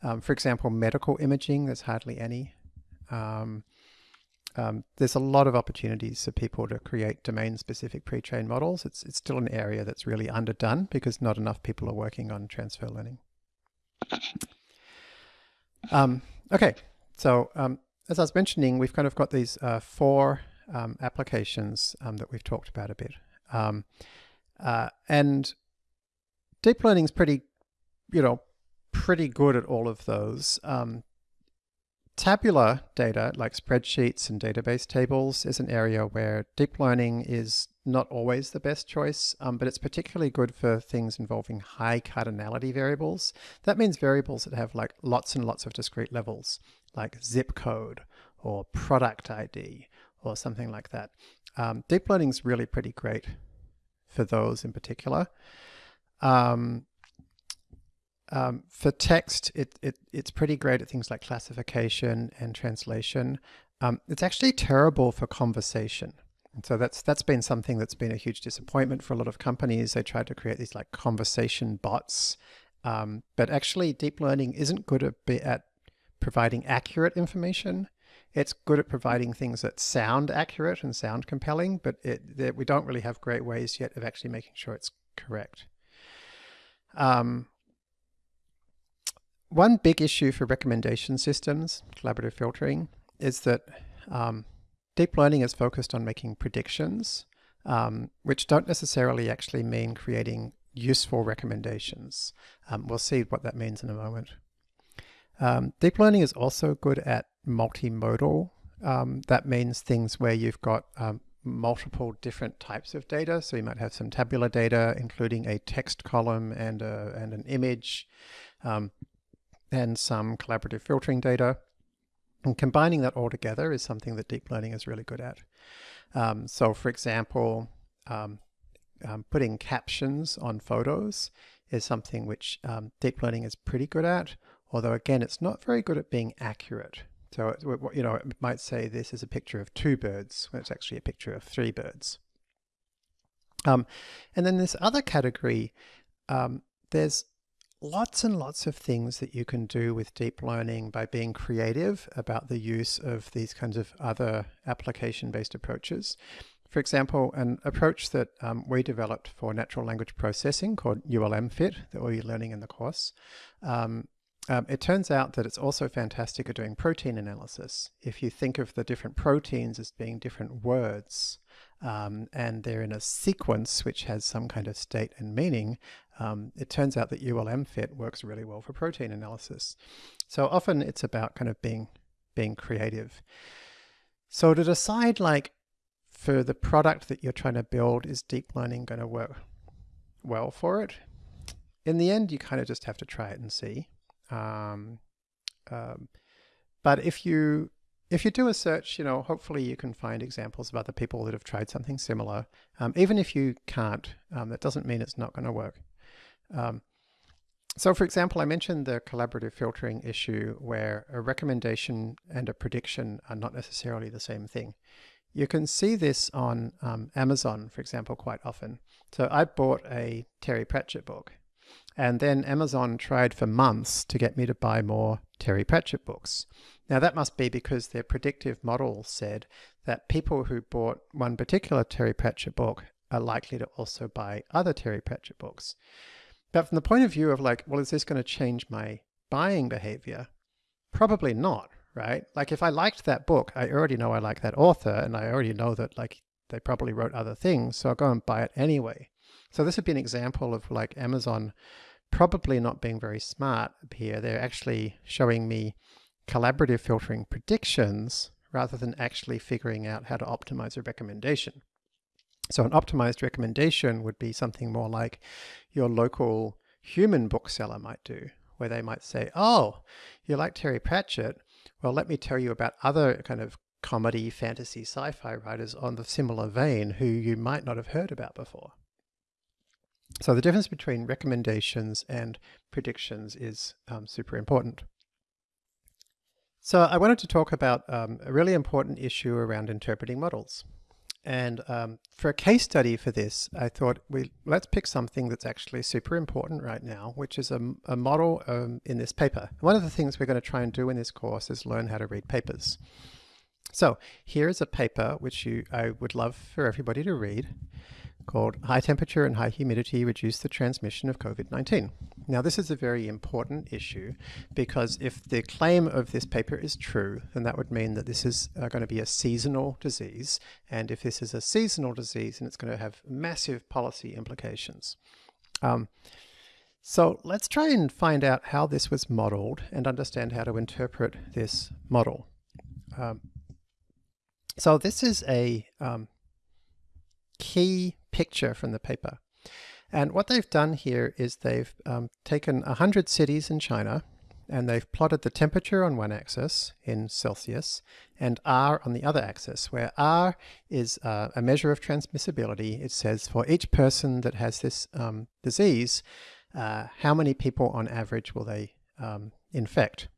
Um, for example, medical imaging, there's hardly any. Um, um, there's a lot of opportunities for people to create domain-specific pre-trained models. It's, it's still an area that's really underdone because not enough people are working on transfer learning. Um, okay, so um, as I was mentioning, we've kind of got these uh, four um, applications um, that we've talked about a bit. Um, uh, and deep learning is pretty, you know, pretty good at all of those. Tabular data, like spreadsheets and database tables, is an area where deep learning is not always the best choice, um, but it's particularly good for things involving high cardinality variables. That means variables that have like lots and lots of discrete levels, like zip code or product ID or something like that. Um, deep learning is really pretty great for those in particular. Um, um, for text, it, it, it's pretty great at things like classification and translation. Um, it's actually terrible for conversation. And so that's that's been something that's been a huge disappointment for a lot of companies. They tried to create these like conversation bots, um, but actually deep learning isn't good at, at providing accurate information. It's good at providing things that sound accurate and sound compelling, but it, we don't really have great ways yet of actually making sure it's correct. Um, one big issue for recommendation systems, collaborative filtering, is that um, deep learning is focused on making predictions, um, which don't necessarily actually mean creating useful recommendations. Um, we'll see what that means in a moment. Um, deep learning is also good at multimodal. Um, that means things where you've got um, multiple different types of data. So you might have some tabular data, including a text column and, a, and an image, um, and some collaborative filtering data. And combining that all together is something that deep learning is really good at. Um, so for example, um, um, putting captions on photos is something which um, deep learning is pretty good at, although again, it's not very good at being accurate. So, it, you know, it might say this is a picture of two birds when it's actually a picture of three birds. Um, and then this other category, um, there's lots and lots of things that you can do with deep learning by being creative about the use of these kinds of other application-based approaches. For example, an approach that um, we developed for natural language processing called ULMFit that we'll be learning in the course. Um, um, it turns out that it's also fantastic at doing protein analysis. If you think of the different proteins as being different words, um, and they're in a sequence which has some kind of state and meaning, um, it turns out that ULMFit works really well for protein analysis. So often it's about kind of being, being creative. So to decide like for the product that you're trying to build, is deep learning going to work well for it? In the end, you kind of just have to try it and see. Um, um, but if you if you do a search, you know, hopefully you can find examples of other people that have tried something similar. Um, even if you can't, um, that doesn't mean it's not going to work. Um, so for example, I mentioned the collaborative filtering issue where a recommendation and a prediction are not necessarily the same thing. You can see this on um, Amazon, for example, quite often. So I bought a Terry Pratchett book And then Amazon tried for months to get me to buy more Terry Pratchett books. Now that must be because their predictive model said that people who bought one particular Terry Pratchett book are likely to also buy other Terry Pratchett books. But from the point of view of like, well, is this going to change my buying behavior? Probably not, right? Like if I liked that book, I already know I like that author and I already know that like they probably wrote other things, so I'll go and buy it anyway. So this would be an example of like Amazon probably not being very smart here. They're actually showing me collaborative filtering predictions rather than actually figuring out how to optimize a recommendation. So an optimized recommendation would be something more like your local human bookseller might do, where they might say, oh, you like Terry Pratchett? Well, let me tell you about other kind of comedy, fantasy, sci-fi writers on the similar vein who you might not have heard about before. So the difference between recommendations and predictions is um, super important. So I wanted to talk about um, a really important issue around interpreting models. And um, for a case study for this, I thought we let's pick something that's actually super important right now, which is a, a model um, in this paper. One of the things we're going to try and do in this course is learn how to read papers. So here is a paper which you, I would love for everybody to read called High Temperature and High Humidity Reduce the Transmission of COVID-19. Now this is a very important issue because if the claim of this paper is true, then that would mean that this is uh, going to be a seasonal disease. And if this is a seasonal disease, then it's going to have massive policy implications. Um, so let's try and find out how this was modeled and understand how to interpret this model. Um, so this is a um, key picture from the paper. And what they've done here is they've um, taken 100 cities in China and they've plotted the temperature on one axis in Celsius and R on the other axis, where R is uh, a measure of transmissibility. It says for each person that has this um, disease, uh, how many people on average will they um, infect?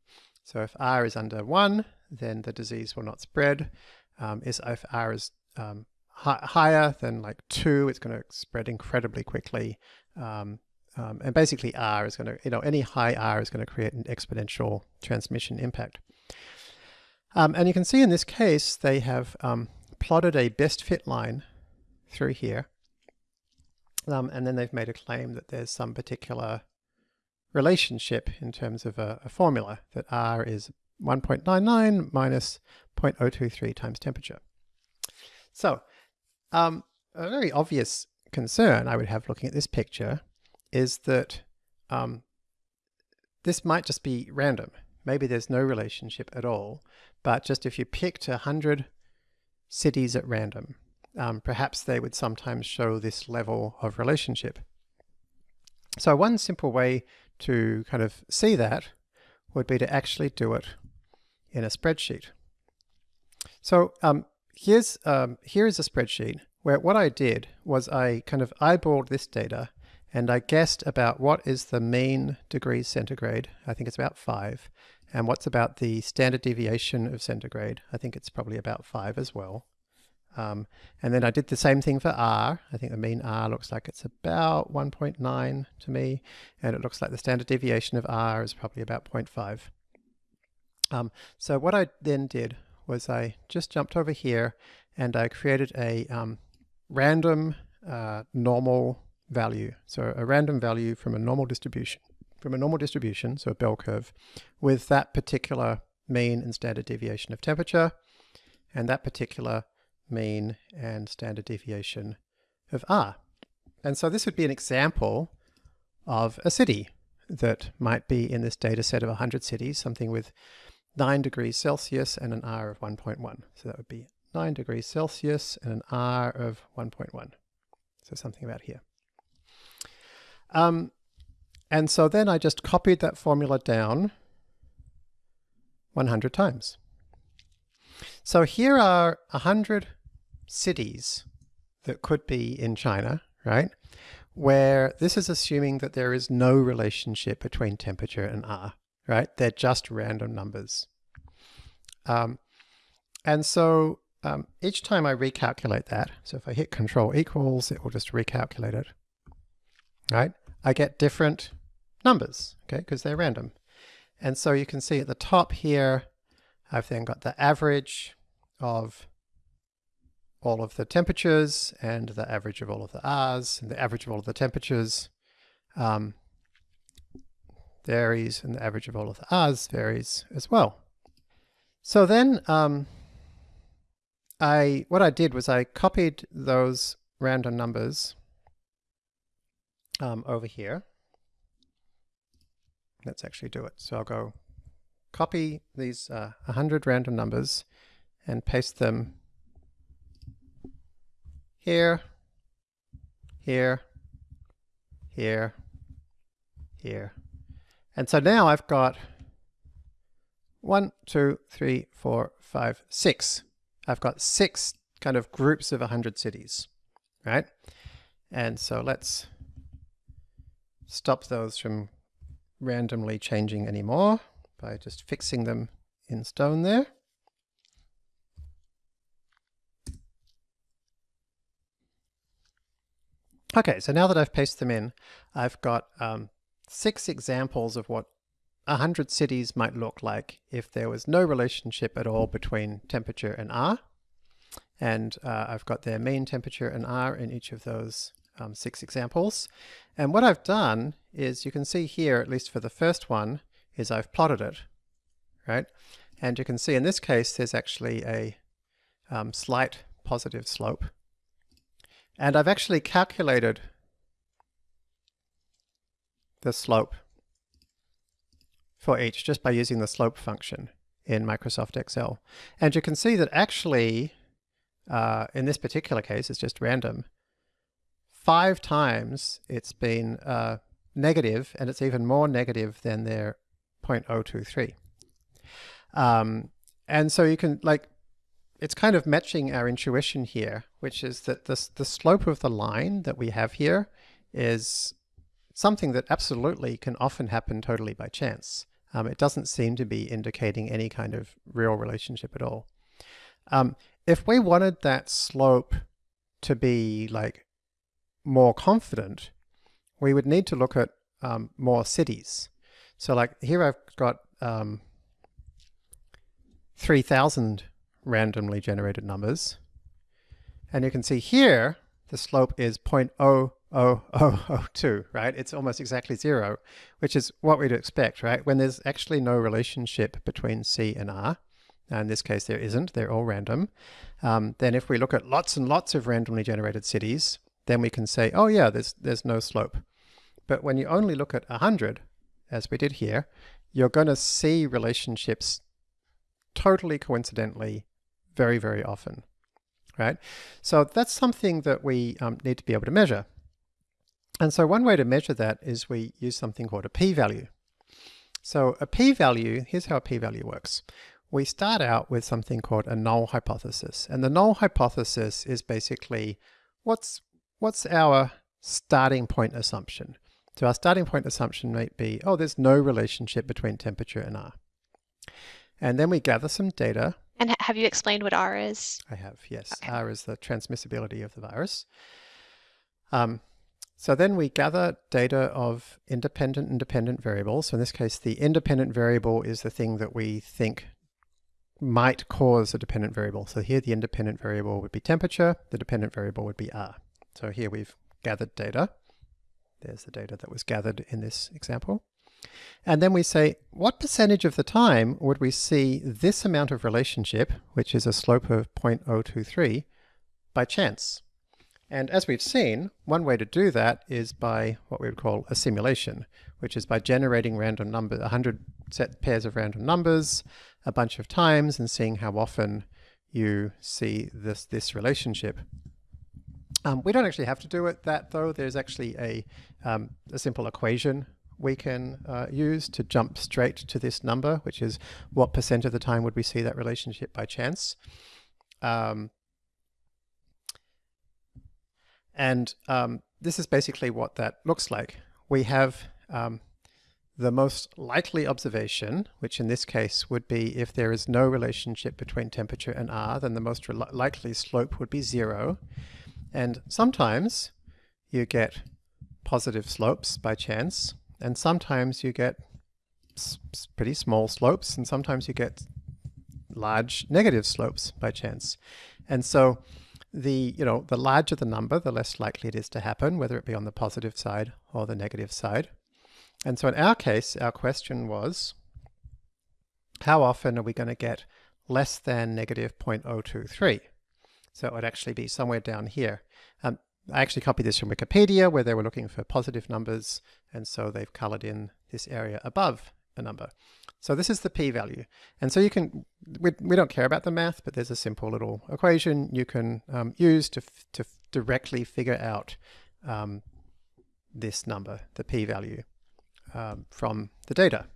So if R is under 1, then the disease will not spread um, is if R is um, hi higher than like 2, it's going to spread incredibly quickly. Um, um, and basically R is going to, you know, any high R is going to create an exponential transmission impact. Um, and you can see in this case, they have um, plotted a best fit line through here. and then they've made a claim that there's some particular relationship in terms of a, a formula that R is 1.99 minus 0.023 times temperature. So um, a very obvious concern I would have looking at this picture is that um, this might just be random. Maybe there's no relationship at all, but just if you picked a 100 cities at random, um, perhaps they would sometimes show this level of relationship. So one simple way to kind of see that would be to actually do it in a spreadsheet. So um, here's, um, here is a spreadsheet where what I did was I kind of eyeballed this data and I guessed about what is the mean degrees centigrade. I think it's about five. And what's about the standard deviation of centigrade? I think it's probably about five as well. Um, and then I did the same thing for R. I think the mean R looks like it's about 1.9 to me. And it looks like the standard deviation of R is probably about 0.5. Um, so what I then did was I just jumped over here and I created a um, random uh, normal value. So a random value from a normal distribution, from a normal distribution, so a bell curve, with that particular mean and standard deviation of temperature, and that particular mean and standard deviation of R. And so this would be an example of a city that might be in this data set of 100 cities, something with 9 degrees Celsius and an R of 1.1. So that would be 9 degrees Celsius and an R of 1.1. So something about here. Um, and so then I just copied that formula down 100 times. So here are 100 cities that could be in China, right? Where this is assuming that there is no relationship between temperature and R right? They're just random numbers. Um, and so um, each time I recalculate that, so if I hit control equals, it will just recalculate it, right? I get different numbers, okay, because they're random. And so you can see at the top here, I've then got the average of all of the temperatures and the average of all of the R's and the average of all of the temperatures um, varies and the average of all of the R's varies as well. So then um, I what I did was I copied those random numbers um, over here. Let's actually do it. So I'll go copy these uh, 100 random numbers and paste them here, here, here, here. And so now I've got one, two, three, four, five, six. I've got six kind of groups of 100 cities, right? And so let's stop those from randomly changing anymore by just fixing them in stone there. Okay, so now that I've pasted them in, I've got um, six examples of what 100 cities might look like if there was no relationship at all between temperature and R. And uh, I've got their mean temperature and R in each of those um, six examples. And what I've done is you can see here, at least for the first one, is I've plotted it, right? And you can see in this case, there's actually a um, slight positive slope. And I've actually calculated the slope for each just by using the slope function in Microsoft Excel. And you can see that actually, uh, in this particular case, it's just random, five times it's been uh, negative, and it's even more negative than their 0.023. Um, and so you can, like, it's kind of matching our intuition here, which is that this, the slope of the line that we have here is something that absolutely can often happen totally by chance. Um, it doesn't seem to be indicating any kind of real relationship at all. Um, if we wanted that slope to be like more confident, we would need to look at um, more cities. So like here I've got um, 3,000 randomly generated numbers. And you can see here, the slope is 0.0002, right? It's almost exactly zero, which is what we'd expect, right? When there's actually no relationship between C and R, now in this case there isn't, they're all random, um, then if we look at lots and lots of randomly generated cities, then we can say, oh yeah, there's, there's no slope. But when you only look at 100, as we did here, you're going to see relationships totally coincidentally very, very often, right? So that's something that we um, need to be able to measure. And so one way to measure that is we use something called a p-value. So a p-value, here's how a p-value works. We start out with something called a null hypothesis. And the null hypothesis is basically what's, what's our starting point assumption. So our starting point assumption might be, oh, there's no relationship between temperature and R. And then we gather some data and have you explained what R is? I have, yes. Okay. R is the transmissibility of the virus. Um, so then we gather data of independent and dependent variables. So in this case, the independent variable is the thing that we think might cause a dependent variable. So here the independent variable would be temperature, the dependent variable would be R. So here we've gathered data. There's the data that was gathered in this example. And then we say, what percentage of the time would we see this amount of relationship, which is a slope of 0.023, by chance? And as we've seen, one way to do that is by what we would call a simulation, which is by generating random number, 100 set pairs of random numbers a bunch of times and seeing how often you see this, this relationship. Um, we don't actually have to do it that though. There's actually a, um, a simple equation we can uh, use to jump straight to this number, which is what percent of the time would we see that relationship by chance. Um, and um, this is basically what that looks like. We have um, the most likely observation, which in this case would be if there is no relationship between temperature and R, then the most likely slope would be zero. And sometimes you get positive slopes by chance, and sometimes you get pretty small slopes, and sometimes you get large negative slopes by chance. And so the, you know, the larger the number, the less likely it is to happen, whether it be on the positive side or the negative side. And so in our case, our question was, how often are we going to get less than negative 0.023? So it would actually be somewhere down here. Um, I actually copied this from Wikipedia where they were looking for positive numbers, and so they've colored in this area above a number. So this is the p-value. And so you can, we, we don't care about the math, but there's a simple little equation you can um, use to, to directly figure out um, this number, the p-value, um, from the data.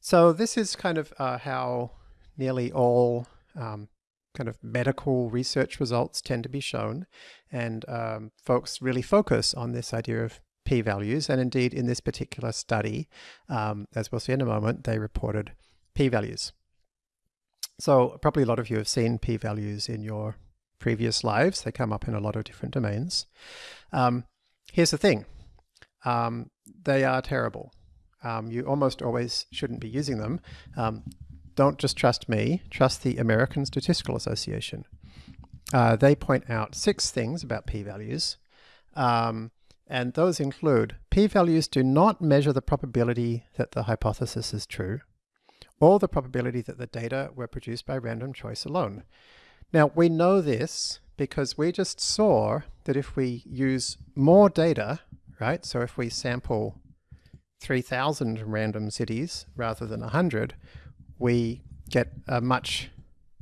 So this is kind of uh, how nearly all um, kind of medical research results tend to be shown. And um, folks really focus on this idea of p-values. And indeed, in this particular study, um, as we'll see in a moment, they reported p-values. So probably a lot of you have seen p-values in your previous lives. They come up in a lot of different domains. Um, here's the thing. Um, they are terrible. Um, you almost always shouldn't be using them. Um, don't just trust me, trust the American Statistical Association. Uh, they point out six things about p-values. Um, and those include p-values do not measure the probability that the hypothesis is true, or the probability that the data were produced by random choice alone. Now, we know this because we just saw that if we use more data, right, so if we sample 3,000 random cities rather than 100, we get a much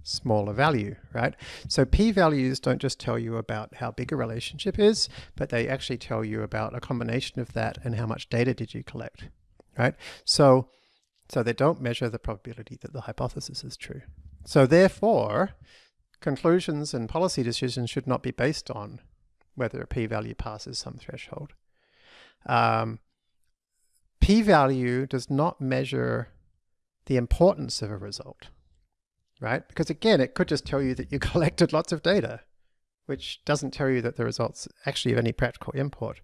smaller value, right? So p-values don't just tell you about how big a relationship is, but they actually tell you about a combination of that and how much data did you collect, right? So, so they don't measure the probability that the hypothesis is true. So therefore, conclusions and policy decisions should not be based on whether a p-value passes some threshold. Um, p-value does not measure the importance of a result right? Because again, it could just tell you that you collected lots of data, which doesn't tell you that the results actually have any practical import.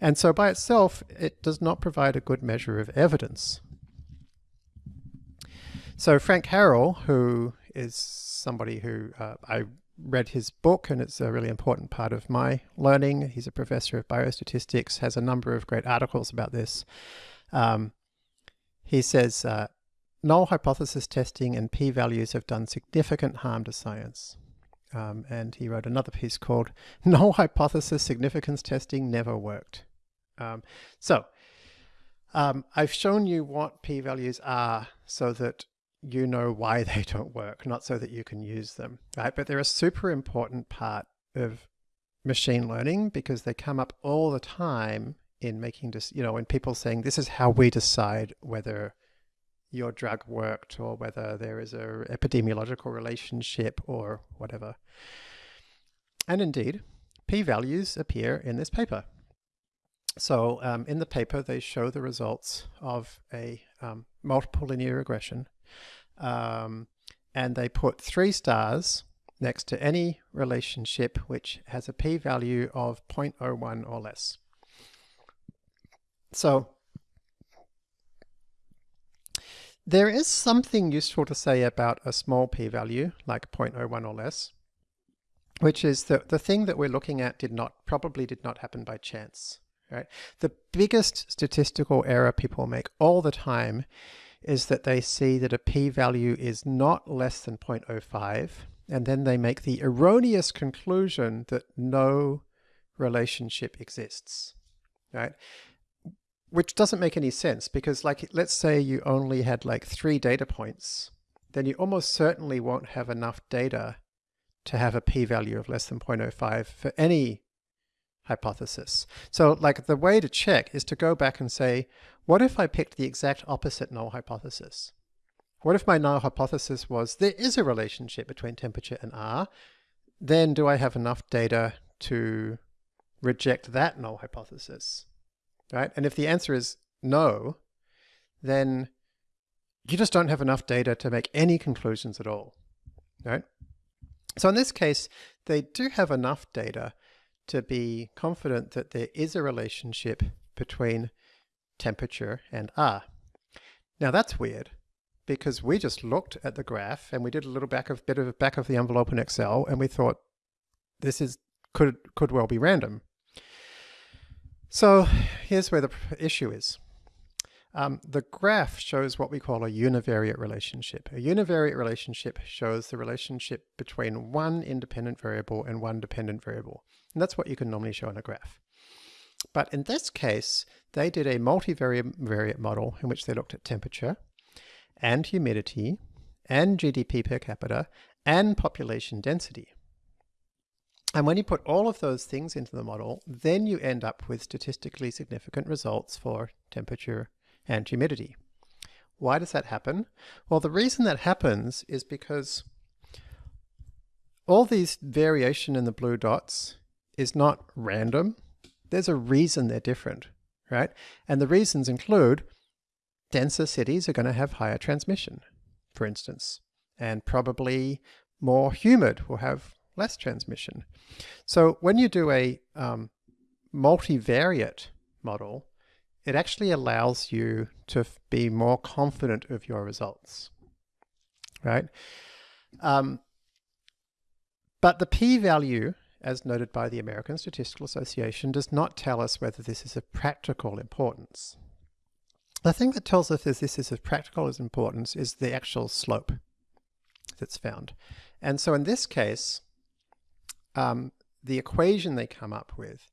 And so by itself, it does not provide a good measure of evidence. So Frank Harrell, who is somebody who uh, I read his book and it's a really important part of my learning. He's a professor of biostatistics, has a number of great articles about this. Um, he says, uh, null hypothesis testing and p-values have done significant harm to science. Um, and he wrote another piece called Null Hypothesis Significance Testing Never Worked. Um, so um, I've shown you what p-values are so that you know why they don't work, not so that you can use them, right? But they're a super important part of machine learning because they come up all the time in making, you know, when people saying this is how we decide whether your drug worked or whether there is a epidemiological relationship or whatever. And indeed, p-values appear in this paper. So um, in the paper, they show the results of a um, multiple linear regression. Um, and they put three stars next to any relationship which has a p-value of 0.01 or less. So there is something useful to say about a small p-value, like 0.01 or less, which is that the thing that we're looking at did not probably did not happen by chance. Right? The biggest statistical error people make all the time is that they see that a p-value is not less than 0.05, and then they make the erroneous conclusion that no relationship exists. Right? Which doesn't make any sense because like, let's say you only had like three data points, then you almost certainly won't have enough data to have a p-value of less than 0.05 for any hypothesis. So like the way to check is to go back and say, what if I picked the exact opposite null hypothesis? What if my null hypothesis was there is a relationship between temperature and R? Then do I have enough data to reject that null hypothesis? Right? And if the answer is no, then you just don't have enough data to make any conclusions at all, right? So in this case, they do have enough data to be confident that there is a relationship between temperature and R. Now that's weird because we just looked at the graph and we did a little back of bit of back of the envelope in Excel and we thought this is could could well be random. So here's where the issue is. Um, the graph shows what we call a univariate relationship. A univariate relationship shows the relationship between one independent variable and one dependent variable. And that's what you can normally show in a graph. But in this case, they did a multivariate model in which they looked at temperature and humidity and GDP per capita and population density. And when you put all of those things into the model, then you end up with statistically significant results for temperature and humidity. Why does that happen? Well, the reason that happens is because all these variation in the blue dots is not random. There's a reason they're different, right? And the reasons include denser cities are going to have higher transmission, for instance, and probably more humid will have less transmission. So when you do a um, multivariate model, it actually allows you to be more confident of your results, right? Um, but the p-value, as noted by the American Statistical Association, does not tell us whether this is of practical importance. The thing that tells us if this is of practical importance is the actual slope that's found. And so in this case, um, the equation they come up with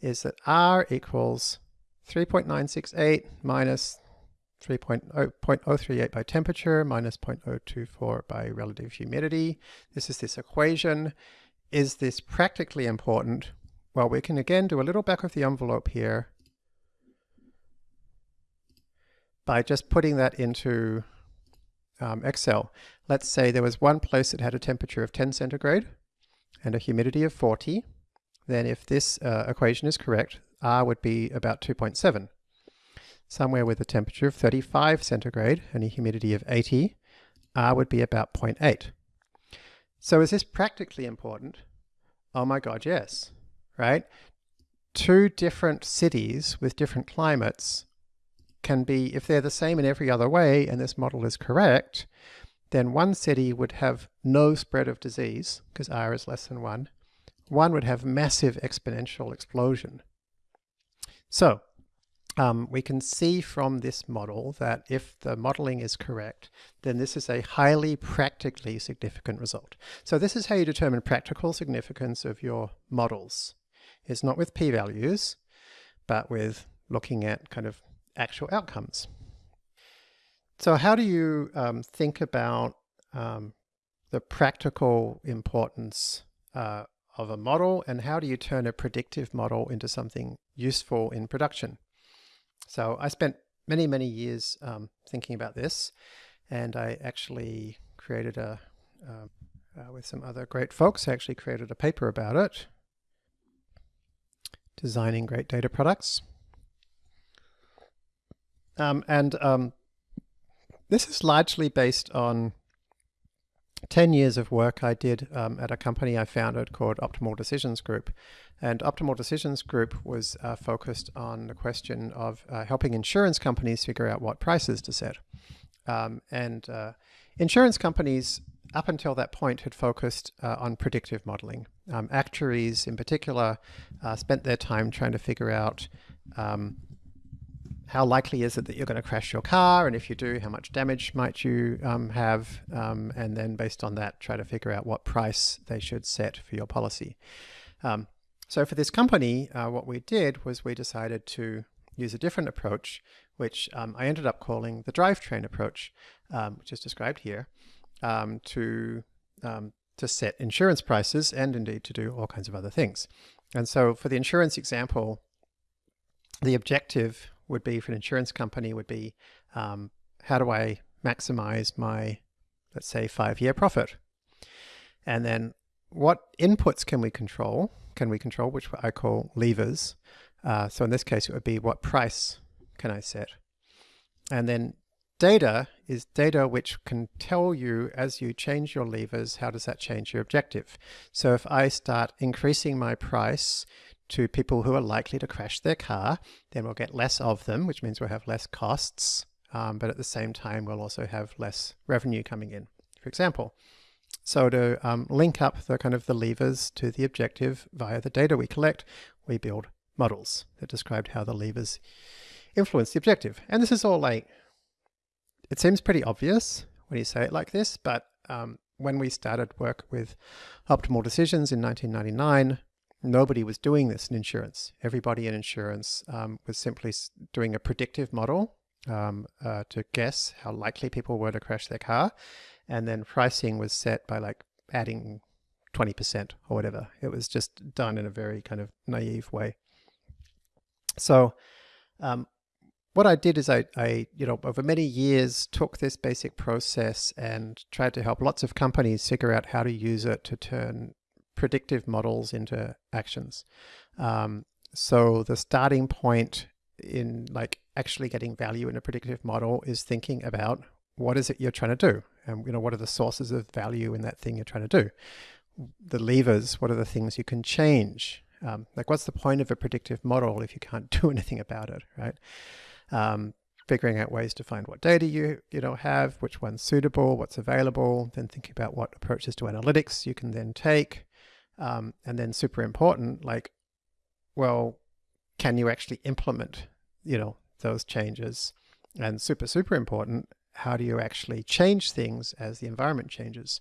is that R equals 3.968 minus 3.038 by temperature minus 0.024 by relative humidity. This is this equation. Is this practically important? Well, we can again do a little back of the envelope here by just putting that into um, Excel. Let's say there was one place that had a temperature of 10 centigrade and a humidity of 40. Then if this uh, equation is correct, R would be about 2.7. Somewhere with a temperature of 35 centigrade and a humidity of 80, R would be about 0.8. So is this practically important? Oh my God, yes, right? Two different cities with different climates can be, if they're the same in every other way and this model is correct, then one city would have no spread of disease because R is less than one. One would have massive exponential explosion. So um, we can see from this model that if the modeling is correct, then this is a highly practically significant result. So this is how you determine practical significance of your models. It's not with p-values, but with looking at kind of actual outcomes. So how do you um, think about um, the practical importance uh, of a model and how do you turn a predictive model into something useful in production? So I spent many, many years um, thinking about this and I actually created a, uh, uh, with some other great folks, I actually created a paper about it, designing great data products. Um, and um, this is largely based on 10 years of work I did um, at a company I founded called Optimal Decisions Group. And Optimal Decisions Group was uh, focused on the question of uh, helping insurance companies figure out what prices to set. Um, and uh, insurance companies, up until that point, had focused uh, on predictive modeling. Um, actuaries, in particular, uh, spent their time trying to figure out um, how likely is it that you're going to crash your car? And if you do, how much damage might you um, have? Um, and then based on that, try to figure out what price they should set for your policy. Um, so for this company, uh, what we did was we decided to use a different approach, which um, I ended up calling the drivetrain approach, um, which is described here, um, to, to set insurance prices and indeed to do all kinds of other things. And so for the insurance example, the objective would be for an insurance company would be um, how do I maximize my, let's say, five-year profit? And then what inputs can we control? Can we control, which I call levers. Uh, so in this case, it would be what price can I set? And then data is data which can tell you as you change your levers, how does that change your objective? So if I start increasing my price to people who are likely to crash their car, then we'll get less of them, which means we'll have less costs. Um, but at the same time, we'll also have less revenue coming in, for example. So to um, link up the kind of the levers to the objective via the data we collect, we build models that described how the levers influence the objective. And this is all like, it seems pretty obvious when you say it like this, but um, when we started work with optimal decisions in 1999, nobody was doing this in insurance. Everybody in insurance um, was simply doing a predictive model um, uh, to guess how likely people were to crash their car. And then pricing was set by like adding 20% or whatever. It was just done in a very kind of naive way. So um, what I did is I, I, you know, over many years took this basic process and tried to help lots of companies figure out how to use it to turn predictive models into actions. Um, so the starting point in like actually getting value in a predictive model is thinking about what is it you're trying to do? And you know, what are the sources of value in that thing you're trying to do? The levers, what are the things you can change? Um, like what's the point of a predictive model if you can't do anything about it, right? Um, figuring out ways to find what data you you know have, which one's suitable, what's available, then thinking about what approaches to analytics you can then take, um, and then super important, like, well, can you actually implement, you know, those changes? And super, super important, how do you actually change things as the environment changes?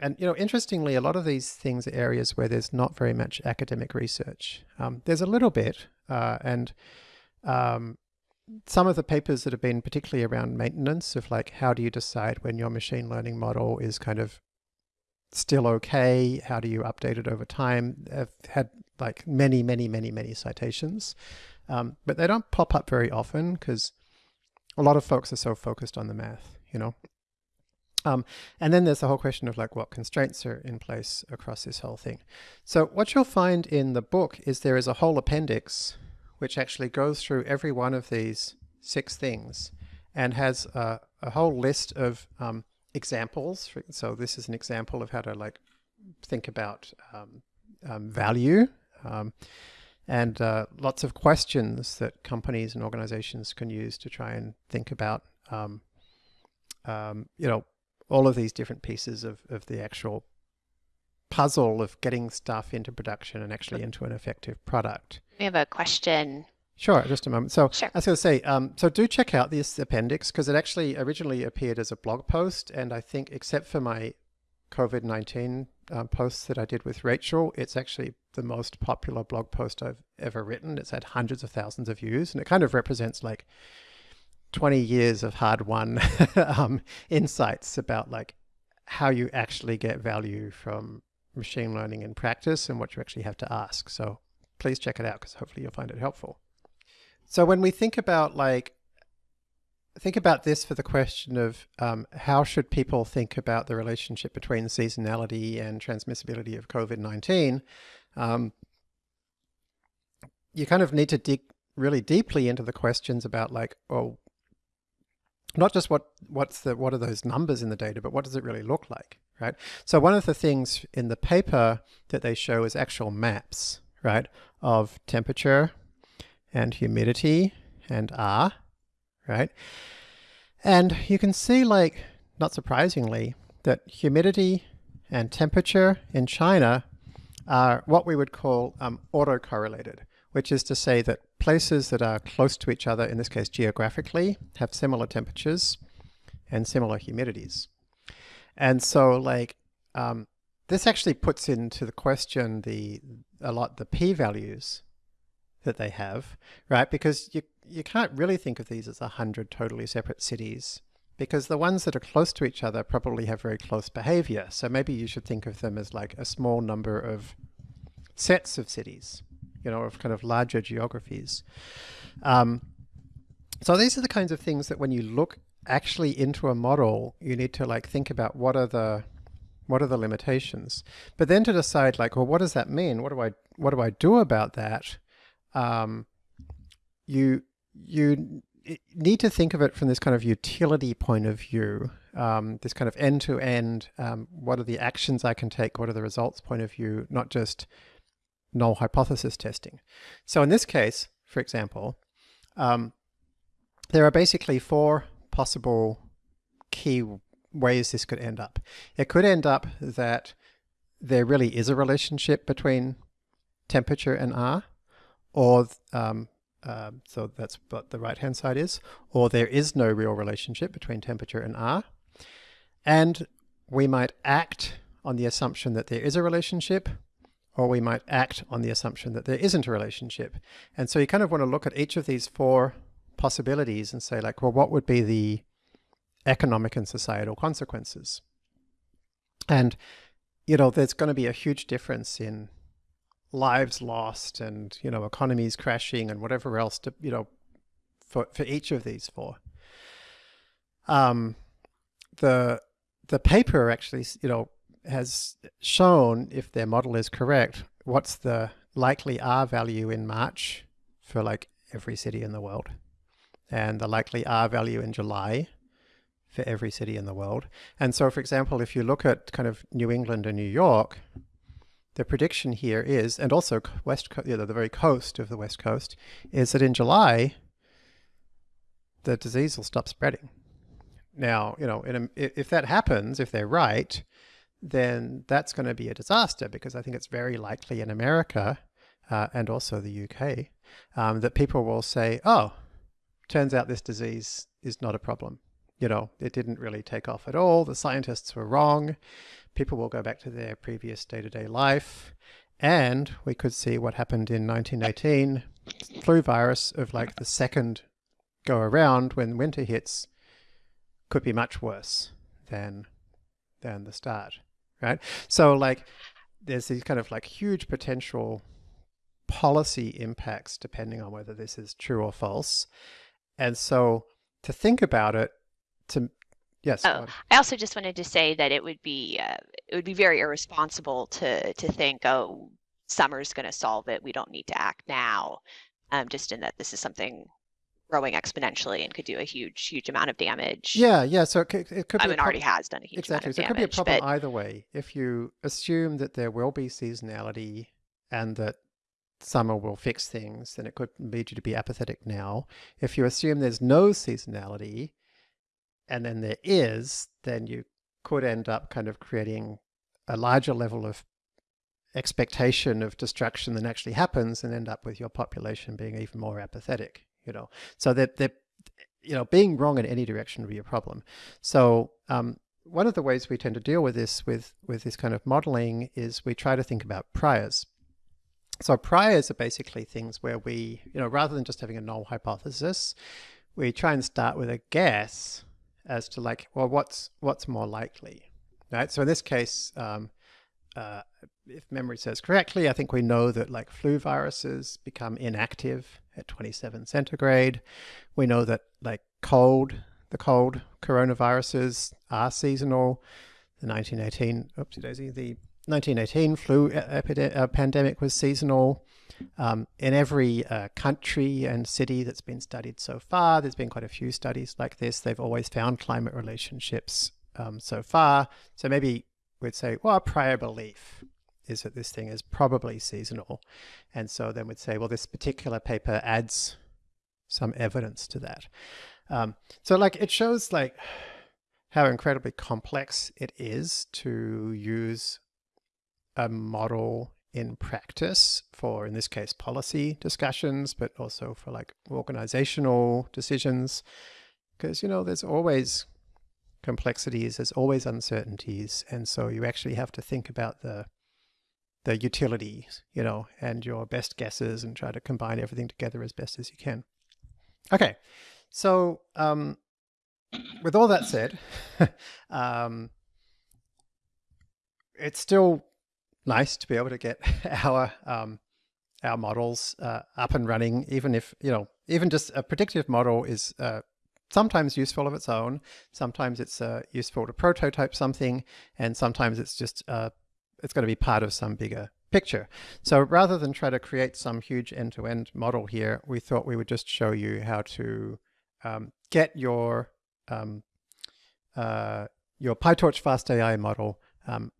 And, you know, interestingly, a lot of these things are areas where there's not very much academic research. Um, there's a little bit, uh, and um, some of the papers that have been particularly around maintenance of like, how do you decide when your machine learning model is kind of still okay? How do you update it over time? I've had like many, many, many, many citations, um, but they don't pop up very often because a lot of folks are so focused on the math, you know? Um, and then there's the whole question of like what constraints are in place across this whole thing. So what you'll find in the book is there is a whole appendix which actually goes through every one of these six things and has a, a whole list of um, examples. So this is an example of how to like think about um, um, value um, and uh, lots of questions that companies and organizations can use to try and think about, um, um, you know, all of these different pieces of, of the actual puzzle of getting stuff into production and actually into an effective product. We have a question Sure, just a moment. So sure. I was going to say, um, so do check out this appendix because it actually originally appeared as a blog post, and I think except for my COVID nineteen um, posts that I did with Rachel, it's actually the most popular blog post I've ever written. It's had hundreds of thousands of views, and it kind of represents like twenty years of hard-won um, insights about like how you actually get value from machine learning in practice and what you actually have to ask. So please check it out because hopefully you'll find it helpful. So when we think about like, think about this for the question of um, how should people think about the relationship between seasonality and transmissibility of COVID-19, um, you kind of need to dig really deeply into the questions about like, well, not just what what's the what are those numbers in the data, but what does it really look like, right? So one of the things in the paper that they show is actual maps, right, of temperature, and humidity and R, right? And you can see like, not surprisingly, that humidity and temperature in China are what we would call um, autocorrelated, which is to say that places that are close to each other, in this case geographically, have similar temperatures and similar humidities. And so like, um, this actually puts into the question the a lot the p-values that they have, right? Because you, you can't really think of these as a hundred totally separate cities because the ones that are close to each other probably have very close behavior. So maybe you should think of them as like a small number of sets of cities, you know, of kind of larger geographies. Um, so these are the kinds of things that when you look actually into a model, you need to like think about what are the what are the limitations, but then to decide like, well, what does that mean? What do I what do I do about that? Um, you you need to think of it from this kind of utility point of view, um, this kind of end-to-end, um, what are the actions I can take, what are the results point of view, not just null hypothesis testing. So in this case, for example, um, there are basically four possible key ways this could end up. It could end up that there really is a relationship between temperature and R, or um, uh, so that's what the right hand side is, or there is no real relationship between temperature and R. And we might act on the assumption that there is a relationship, or we might act on the assumption that there isn't a relationship. And so you kind of want to look at each of these four possibilities and say like, well, what would be the economic and societal consequences? And, you know, there's going to be a huge difference in lives lost and, you know, economies crashing and whatever else to, you know, for, for each of these four. Um, the, the paper actually, you know, has shown if their model is correct, what's the likely R value in March for like every city in the world and the likely R value in July for every city in the world. And so, for example, if you look at kind of New England and New York, the prediction here is, and also west, you know, the very coast of the west coast, is that in July, the disease will stop spreading. Now, you know, a, if that happens, if they're right, then that's going to be a disaster because I think it's very likely in America uh, and also the UK um, that people will say, oh, turns out this disease is not a problem. You know, it didn't really take off at all. The scientists were wrong. People will go back to their previous day-to-day -day life. And we could see what happened in 1918, flu virus of like the second go around when winter hits could be much worse than than the start right? So like there's these kind of like huge potential policy impacts depending on whether this is true or false. And so to think about it, to yes. Oh, I also just wanted to say that it would be uh, it would be very irresponsible to to think, oh, summer's going to solve it. We don't need to act now. Um, just in that this is something growing exponentially and could do a huge, huge amount of damage. Yeah, yeah. So it could, it could I mean, already has done a huge exactly. amount of damage. Exactly. So it could be a problem but... either way. If you assume that there will be seasonality and that summer will fix things, then it could lead you to be apathetic now. If you assume there's no seasonality and then there is, then you could end up kind of creating a larger level of expectation of destruction than actually happens and end up with your population being even more apathetic you know, so that, that you know, being wrong in any direction would be a problem. So um, one of the ways we tend to deal with this, with, with this kind of modeling is we try to think about priors. So priors are basically things where we, you know, rather than just having a null hypothesis, we try and start with a guess as to like, well, what's, what's more likely, right? So in this case, um, uh, if memory serves correctly, I think we know that like flu viruses become inactive at 27 centigrade. We know that like cold, the cold coronaviruses are seasonal. The 1918, oopsie daisy, the 1918 flu uh, pandemic was seasonal. Um, in every uh, country and city that's been studied so far, there's been quite a few studies like this. They've always found climate relationships um, so far. So maybe we'd say, well, a prior belief is that this thing is probably seasonal. And so then we'd say, well, this particular paper adds some evidence to that. Um, so like it shows like how incredibly complex it is to use a model in practice for, in this case, policy discussions, but also for like organizational decisions. Because, you know, there's always complexities, there's always uncertainties. And so you actually have to think about the the utilities, you know, and your best guesses and try to combine everything together as best as you can. Okay, so um, with all that said, um, it's still nice to be able to get our um, our models uh, up and running, even if, you know, even just a predictive model is uh, sometimes useful of its own. Sometimes it's uh, useful to prototype something, and sometimes it's just uh, it's going to be part of some bigger picture. So rather than try to create some huge end-to-end -end model here, we thought we would just show you how to um, get your um, uh, your PyTorch FastAI model um,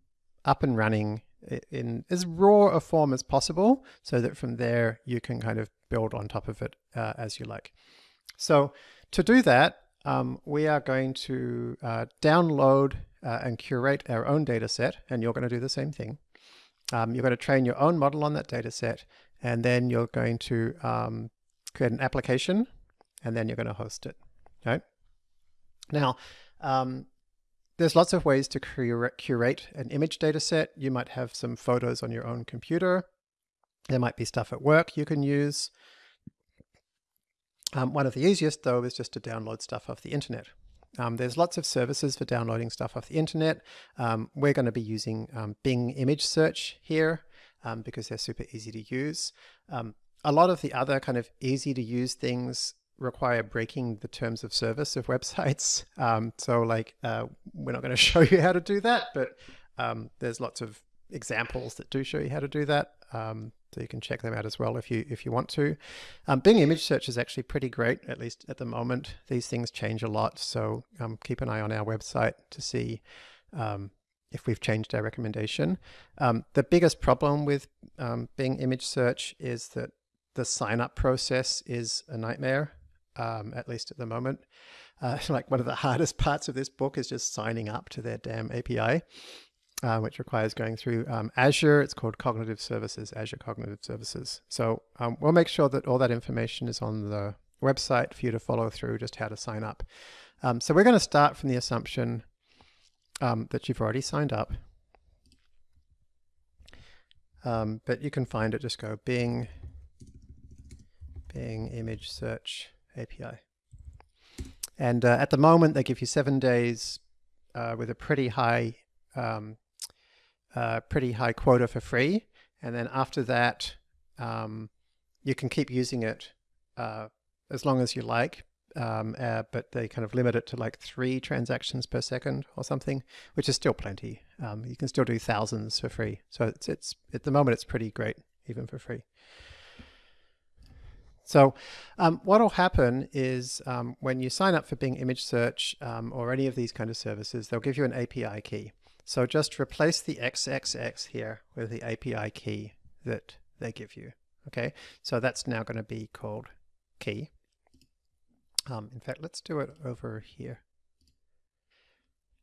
up and running in as raw a form as possible so that from there you can kind of build on top of it uh, as you like. So to do that, um, we are going to uh, download uh, and curate our own data set, and you're going to do the same thing. Um, you're going to train your own model on that data set, and then you're going to um, create an application, and then you're going to host it. Right? Now, um, there's lots of ways to curate an image data set. You might have some photos on your own computer. There might be stuff at work you can use. Um, one of the easiest, though, is just to download stuff off the internet. Um, there's lots of services for downloading stuff off the internet. Um, we're going to be using um, Bing image search here um, because they're super easy to use. Um, a lot of the other kind of easy to use things require breaking the terms of service of websites. so like, uh, we're not going to show you how to do that, but there's lots of examples that do show you how to do that. Um, so you can check them out as well if you if you want to. Um, Bing image search is actually pretty great, at least at the moment. These things change a lot, so um, keep an eye on our website to see um, if we've changed our recommendation. Um, the biggest problem with um, Bing image search is that the sign up process is a nightmare, um, at least at the moment. Uh, like one of the hardest parts of this book is just signing up to their damn API uh, which requires going through um, Azure. It's called Cognitive Services, Azure Cognitive Services. So um, we'll make sure that all that information is on the website for you to follow through just how to sign up. Um, so we're going to start from the assumption um, that you've already signed up. Um, but you can find it, just go Bing, Bing image search API. And uh, at the moment, they give you seven days uh, with a pretty high um, uh, pretty high quota for free. And then after that, um, you can keep using it uh, as long as you like. Um, uh, but they kind of limit it to like three transactions per second or something, which is still plenty. Um, you can still do thousands for free. So it's, it's at the moment, it's pretty great, even for free. So um, what will happen is um, when you sign up for Bing Image Search um, or any of these kind of services, they'll give you an API key. So just replace the XXX here with the API key that they give you. Okay, so that's now going to be called key. Um, in fact, let's do it over here.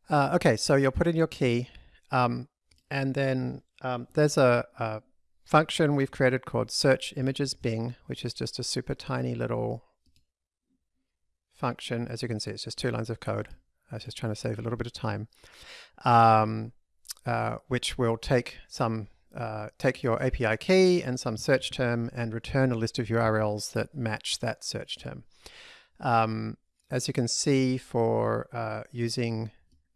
Uh, okay, so you'll put in your key, um, and then um, there's a, a, function we've created called search images Bing, which is just a super tiny little function. As you can see, it's just two lines of code. I was just trying to save a little bit of time, um, uh, which will take some uh, take your API key and some search term and return a list of URLs that match that search term. Um, as you can see, for uh, using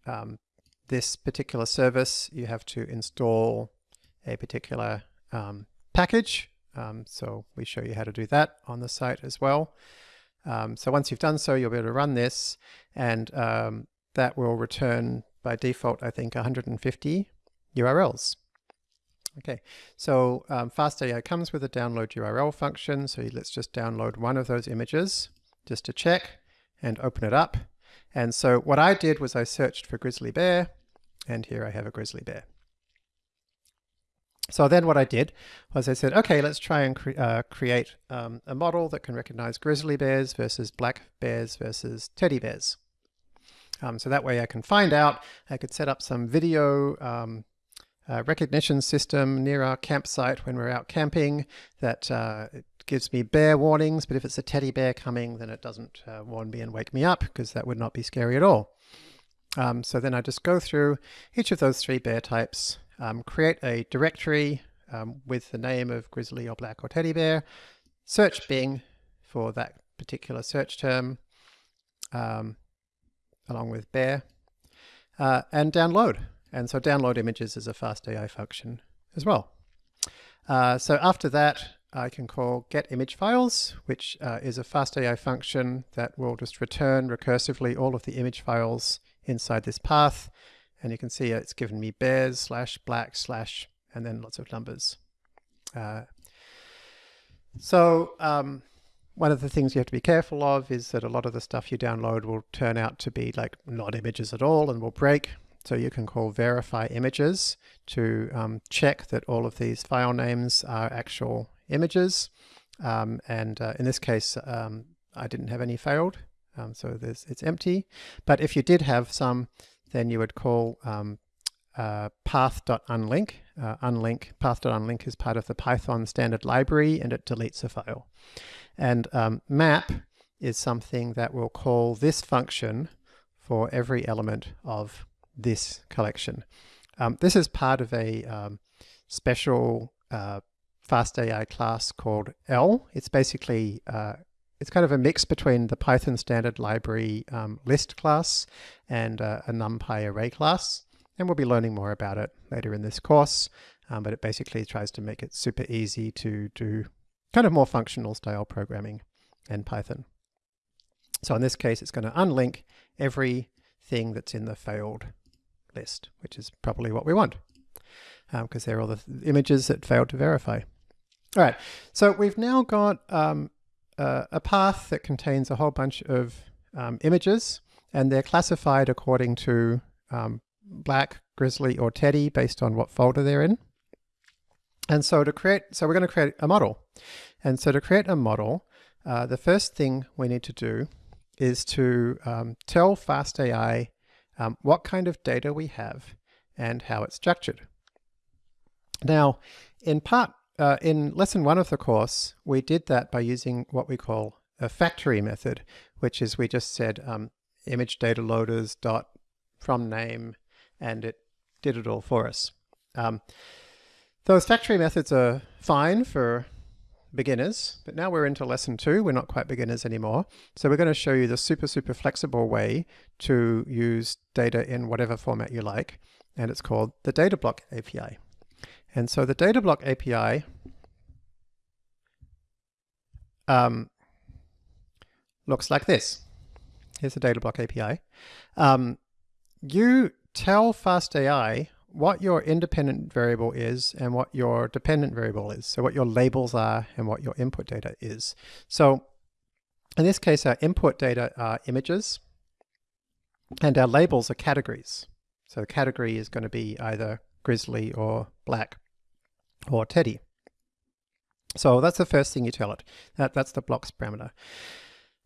um, this particular service, you have to install a particular um, package. Um, so we show you how to do that on the site as well. Um, so once you've done so, you'll be able to run this and um, that will return by default, I think, 150 URLs. Okay, so um, FastAI comes with a download URL function. So let's just download one of those images just to check and open it up. And so what I did was I searched for grizzly bear, and here I have a grizzly bear. So then what I did was I said, okay, let's try and cre uh, create um, a model that can recognize grizzly bears versus black bears versus teddy bears. Um, so that way I can find out, I could set up some video um, uh, recognition system near our campsite when we're out camping that uh, gives me bear warnings, but if it's a teddy bear coming, then it doesn't uh, warn me and wake me up because that would not be scary at all. Um, so then I just go through each of those three bear types, um, create a directory um, with the name of grizzly or black or teddy bear, search Bing for that particular search term, um, along with bear, uh, and download. And so download images is a FastAI function as well. Uh, so after that, I can call get image files, which uh, is a FastAI function that will just return recursively all of the image files inside this path. And you can see it's given me bears slash black slash and then lots of numbers. Uh, so um, one of the things you have to be careful of is that a lot of the stuff you download will turn out to be like not images at all and will break. So you can call verify images to um, check that all of these file names are actual images. Um, and uh, in this case, um, I didn't have any failed, um, so it's empty. But if you did have some, then you would call um, uh, path.unlink. Uh, unlink, path.unlink is part of the Python standard library and it deletes a file. And um, map is something that will call this function for every element of this collection. Um, this is part of a um, special uh, FastAI class called L. It's basically, uh, it's kind of a mix between the Python standard library um, list class and uh, a NumPy array class. And we'll be learning more about it later in this course. Um, but it basically tries to make it super easy to do kind of more functional style programming in Python. So in this case, it's going to unlink everything that's in the failed list, which is probably what we want because um, they're all the images that failed to verify. All right, so we've now got um, uh, a path that contains a whole bunch of um, images and they're classified according to um, black, grizzly, or teddy based on what folder they're in. And so to create, so we're going to create a model. And so to create a model, uh, the first thing we need to do is to um, tell FastAI um, what kind of data we have and how it's structured. Now, in part, uh, in lesson one of the course, we did that by using what we call a factory method, which is we just said um, image data loaders dot from name, and it did it all for us. Um, those factory methods are fine for beginners, but now we're into lesson two. We're not quite beginners anymore. So we're going to show you the super, super flexible way to use data in whatever format you like. And it's called the Datablock API. And so the data block API um, looks like this. Here's the data block API. Um, you tell FastAI what your independent variable is and what your dependent variable is. So what your labels are and what your input data is. So in this case, our input data are images and our labels are categories. So the category is going to be either grizzly or black or teddy. So that's the first thing you tell it. That, that's the blocks parameter.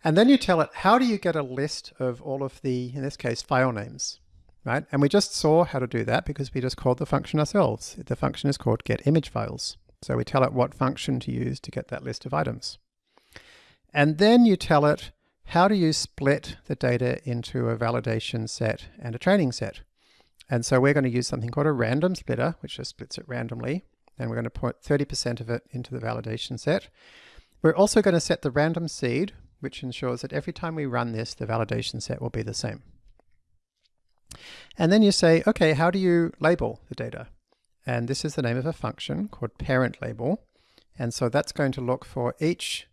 And then you tell it, how do you get a list of all of the, in this case, file names? right? And we just saw how to do that because we just called the function ourselves. The function is called get image files. So we tell it what function to use to get that list of items. And then you tell it how do you split the data into a validation set and a training set. And so we're going to use something called a random splitter, which just splits it randomly. And we're going to put 30% of it into the validation set. We're also going to set the random seed, which ensures that every time we run this, the validation set will be the same. And then you say, okay, how do you label the data? And this is the name of a function called parent label. And so that's going to look for each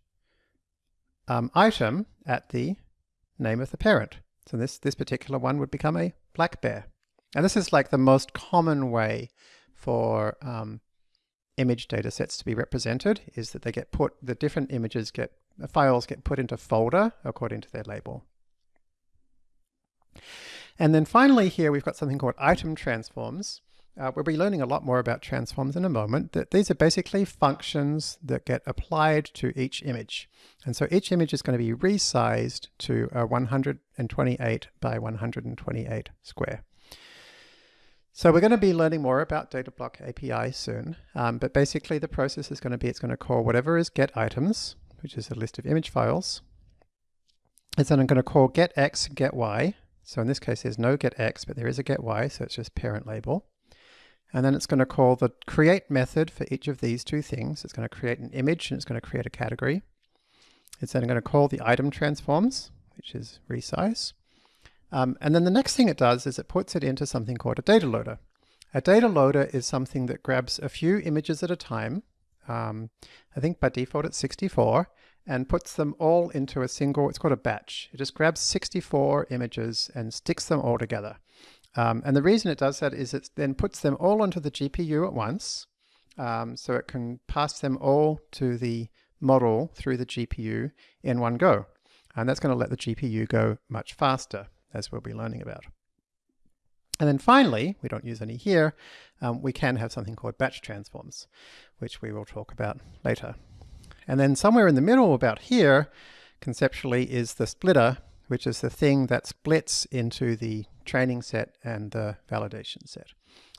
um, item at the name of the parent. So this, this particular one would become a black bear. And this is like the most common way for um, image data sets to be represented is that they get put, the different images get, files get put into folder according to their label. And then finally here we've got something called item transforms. Uh, we'll be learning a lot more about transforms in a moment. That These are basically functions that get applied to each image. And so each image is going to be resized to a 128 by 128 square. So we're going to be learning more about data block API soon, um, but basically the process is going to be it's going to call whatever is get items, which is a list of image files. It's then I'm going to call get x, get y, so in this case, there's no get x, but there is a get y, so it's just parent label. And then it's going to call the create method for each of these two things. It's going to create an image and it's going to create a category. It's then going to call the item transforms, which is resize. Um, and then the next thing it does is it puts it into something called a data loader. A data loader is something that grabs a few images at a time. Um, I think by default it's 64, and puts them all into a single, it's called a batch. It just grabs 64 images and sticks them all together. Um, and the reason it does that is it then puts them all onto the GPU at once. Um, so it can pass them all to the model through the GPU in one go. And that's going to let the GPU go much faster, as we'll be learning about. And then finally, we don't use any here, um, we can have something called batch transforms, which we will talk about later. And then somewhere in the middle about here, conceptually, is the splitter, which is the thing that splits into the training set and the validation set.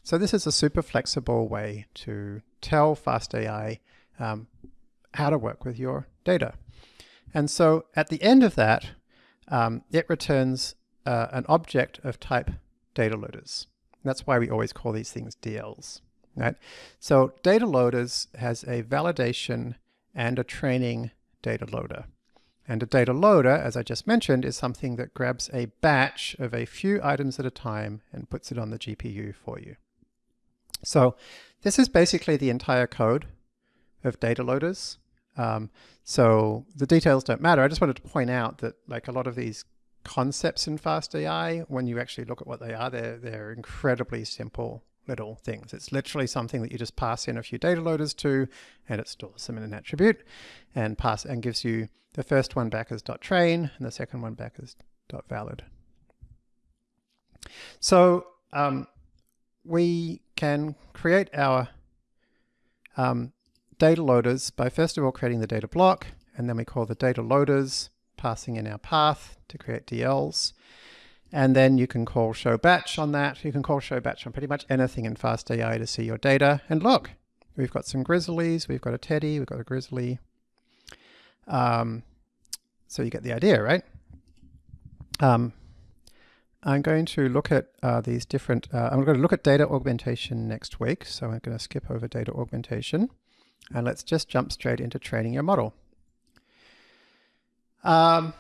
So this is a super flexible way to tell FastAI um, how to work with your data. And so at the end of that, um, it returns uh, an object of type data loaders. That's why we always call these things DLs. Right? So data loaders has a validation and a training data loader. And a data loader, as I just mentioned, is something that grabs a batch of a few items at a time and puts it on the GPU for you. So this is basically the entire code of data loaders. Um, so the details don't matter. I just wanted to point out that like a lot of these concepts in FastAI, when you actually look at what they are, they're, they're incredibly simple little things. It's literally something that you just pass in a few data loaders to, and it stores them in an attribute and pass and gives you the first one back as .train and the second one back as .valid. So um, we can create our um, data loaders by first of all creating the data block, and then we call the data loaders passing in our path to create DLs. And then you can call show batch on that. You can call show batch on pretty much anything in FastAI to see your data. And look, we've got some grizzlies, we've got a teddy, we've got a grizzly. Um, so you get the idea, right? Um, I'm going to look at uh, these different, uh, I'm going to look at data augmentation next week. So I'm going to skip over data augmentation and let's just jump straight into training your model. Um,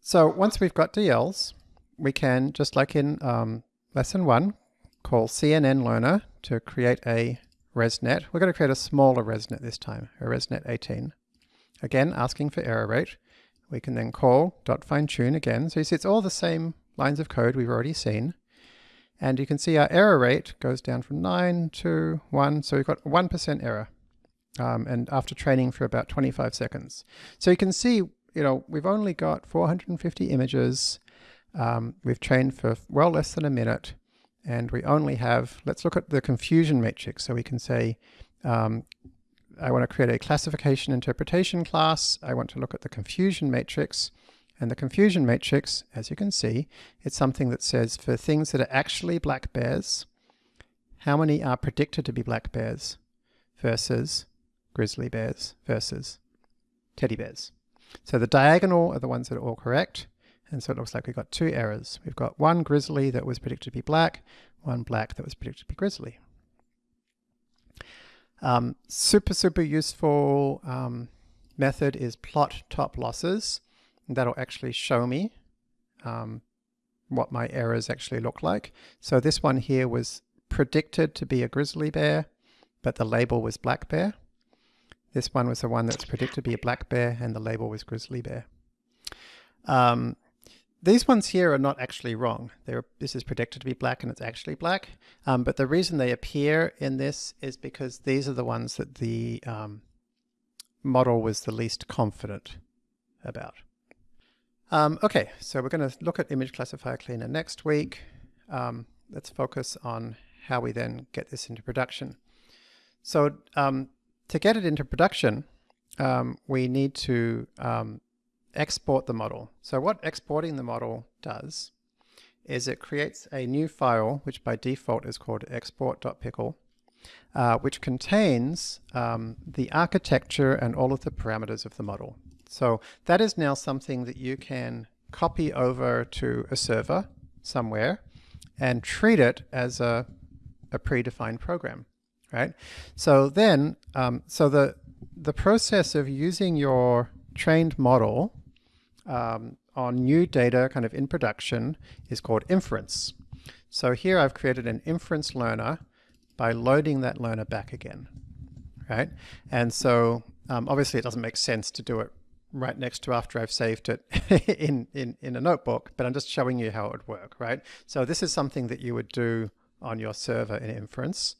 so once we've got DLs, we can, just like in um, lesson one, call CNN Learner to create a ResNet. We're going to create a smaller ResNet this time, a ResNet 18. Again, asking for error rate. We can then call dot fine tune again. So you see it's all the same lines of code we've already seen. And you can see our error rate goes down from 9 to 1. So we've got 1% error um, and after training for about 25 seconds. So you can see, you know, we've only got 450 images. Um, we've trained for well less than a minute and we only have, let's look at the confusion matrix. So we can say, um, I want to create a classification interpretation class. I want to look at the confusion matrix. And the confusion matrix, as you can see, it's something that says for things that are actually black bears, how many are predicted to be black bears versus grizzly bears versus teddy bears. So the diagonal are the ones that are all correct. And so it looks like we've got two errors. We've got one grizzly that was predicted to be black, one black that was predicted to be grizzly. Um, super, super useful um, method is plot top losses. That'll actually show me um, what my errors actually look like. So this one here was predicted to be a grizzly bear, but the label was black bear. This one was the one that's predicted to be a black bear and the label was grizzly bear. Um, these ones here are not actually wrong. They're, this is predicted to be black and it's actually black. Um, but the reason they appear in this is because these are the ones that the um, model was the least confident about. Um, okay, so we're going to look at image classifier cleaner next week. Um, let's focus on how we then get this into production. So um, to get it into production, um, we need to um, export the model. So what exporting the model does is it creates a new file, which by default is called export.pickle, uh, which contains um, the architecture and all of the parameters of the model. So that is now something that you can copy over to a server somewhere and treat it as a, a predefined program right? So then, um, so the, the process of using your trained model um, on new data kind of in production is called inference. So here I've created an inference learner by loading that learner back again, right? And so um, obviously it doesn't make sense to do it right next to after I've saved it in, in, in a notebook, but I'm just showing you how it would work, right? So this is something that you would do on your server in inference.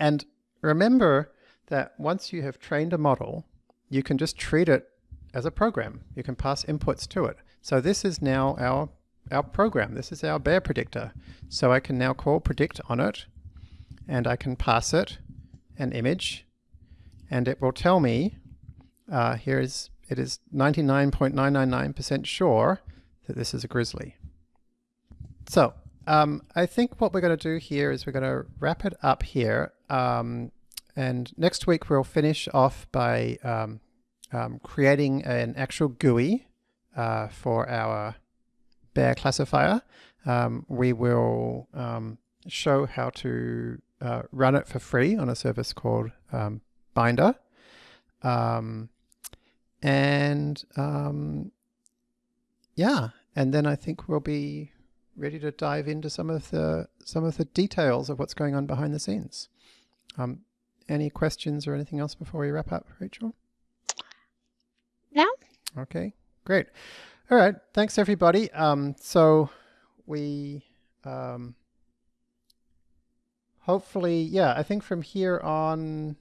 And remember that once you have trained a model, you can just treat it as a program. You can pass inputs to it. So this is now our, our program. This is our bear predictor. So I can now call predict on it and I can pass it an image and it will tell me uh, here is it is 99.999% sure that this is a grizzly. So um, I think what we're going to do here is we're going to wrap it up here. Um, and next week we'll finish off by um, um creating an actual GUI uh, for our bear classifier. Um, we will um, show how to uh, run it for free on a service called Binder. and yeah, and then I think we'll be ready to dive into some of the some of the details of what's going on behind the scenes. Um, any questions or anything else before we wrap up, Rachel? No. Okay, great. All right, thanks everybody. Um, so we um, hopefully, yeah, I think from here on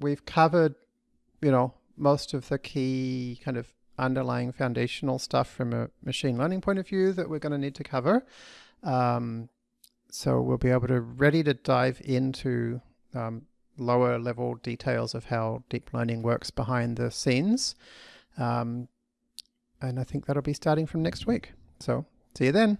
we've covered, you know, most of the key kind of underlying foundational stuff from a machine learning point of view that we're going to need to cover. Um, so we'll be able to ready to dive into um, lower level details of how deep learning works behind the scenes. Um, and I think that'll be starting from next week. So see you then.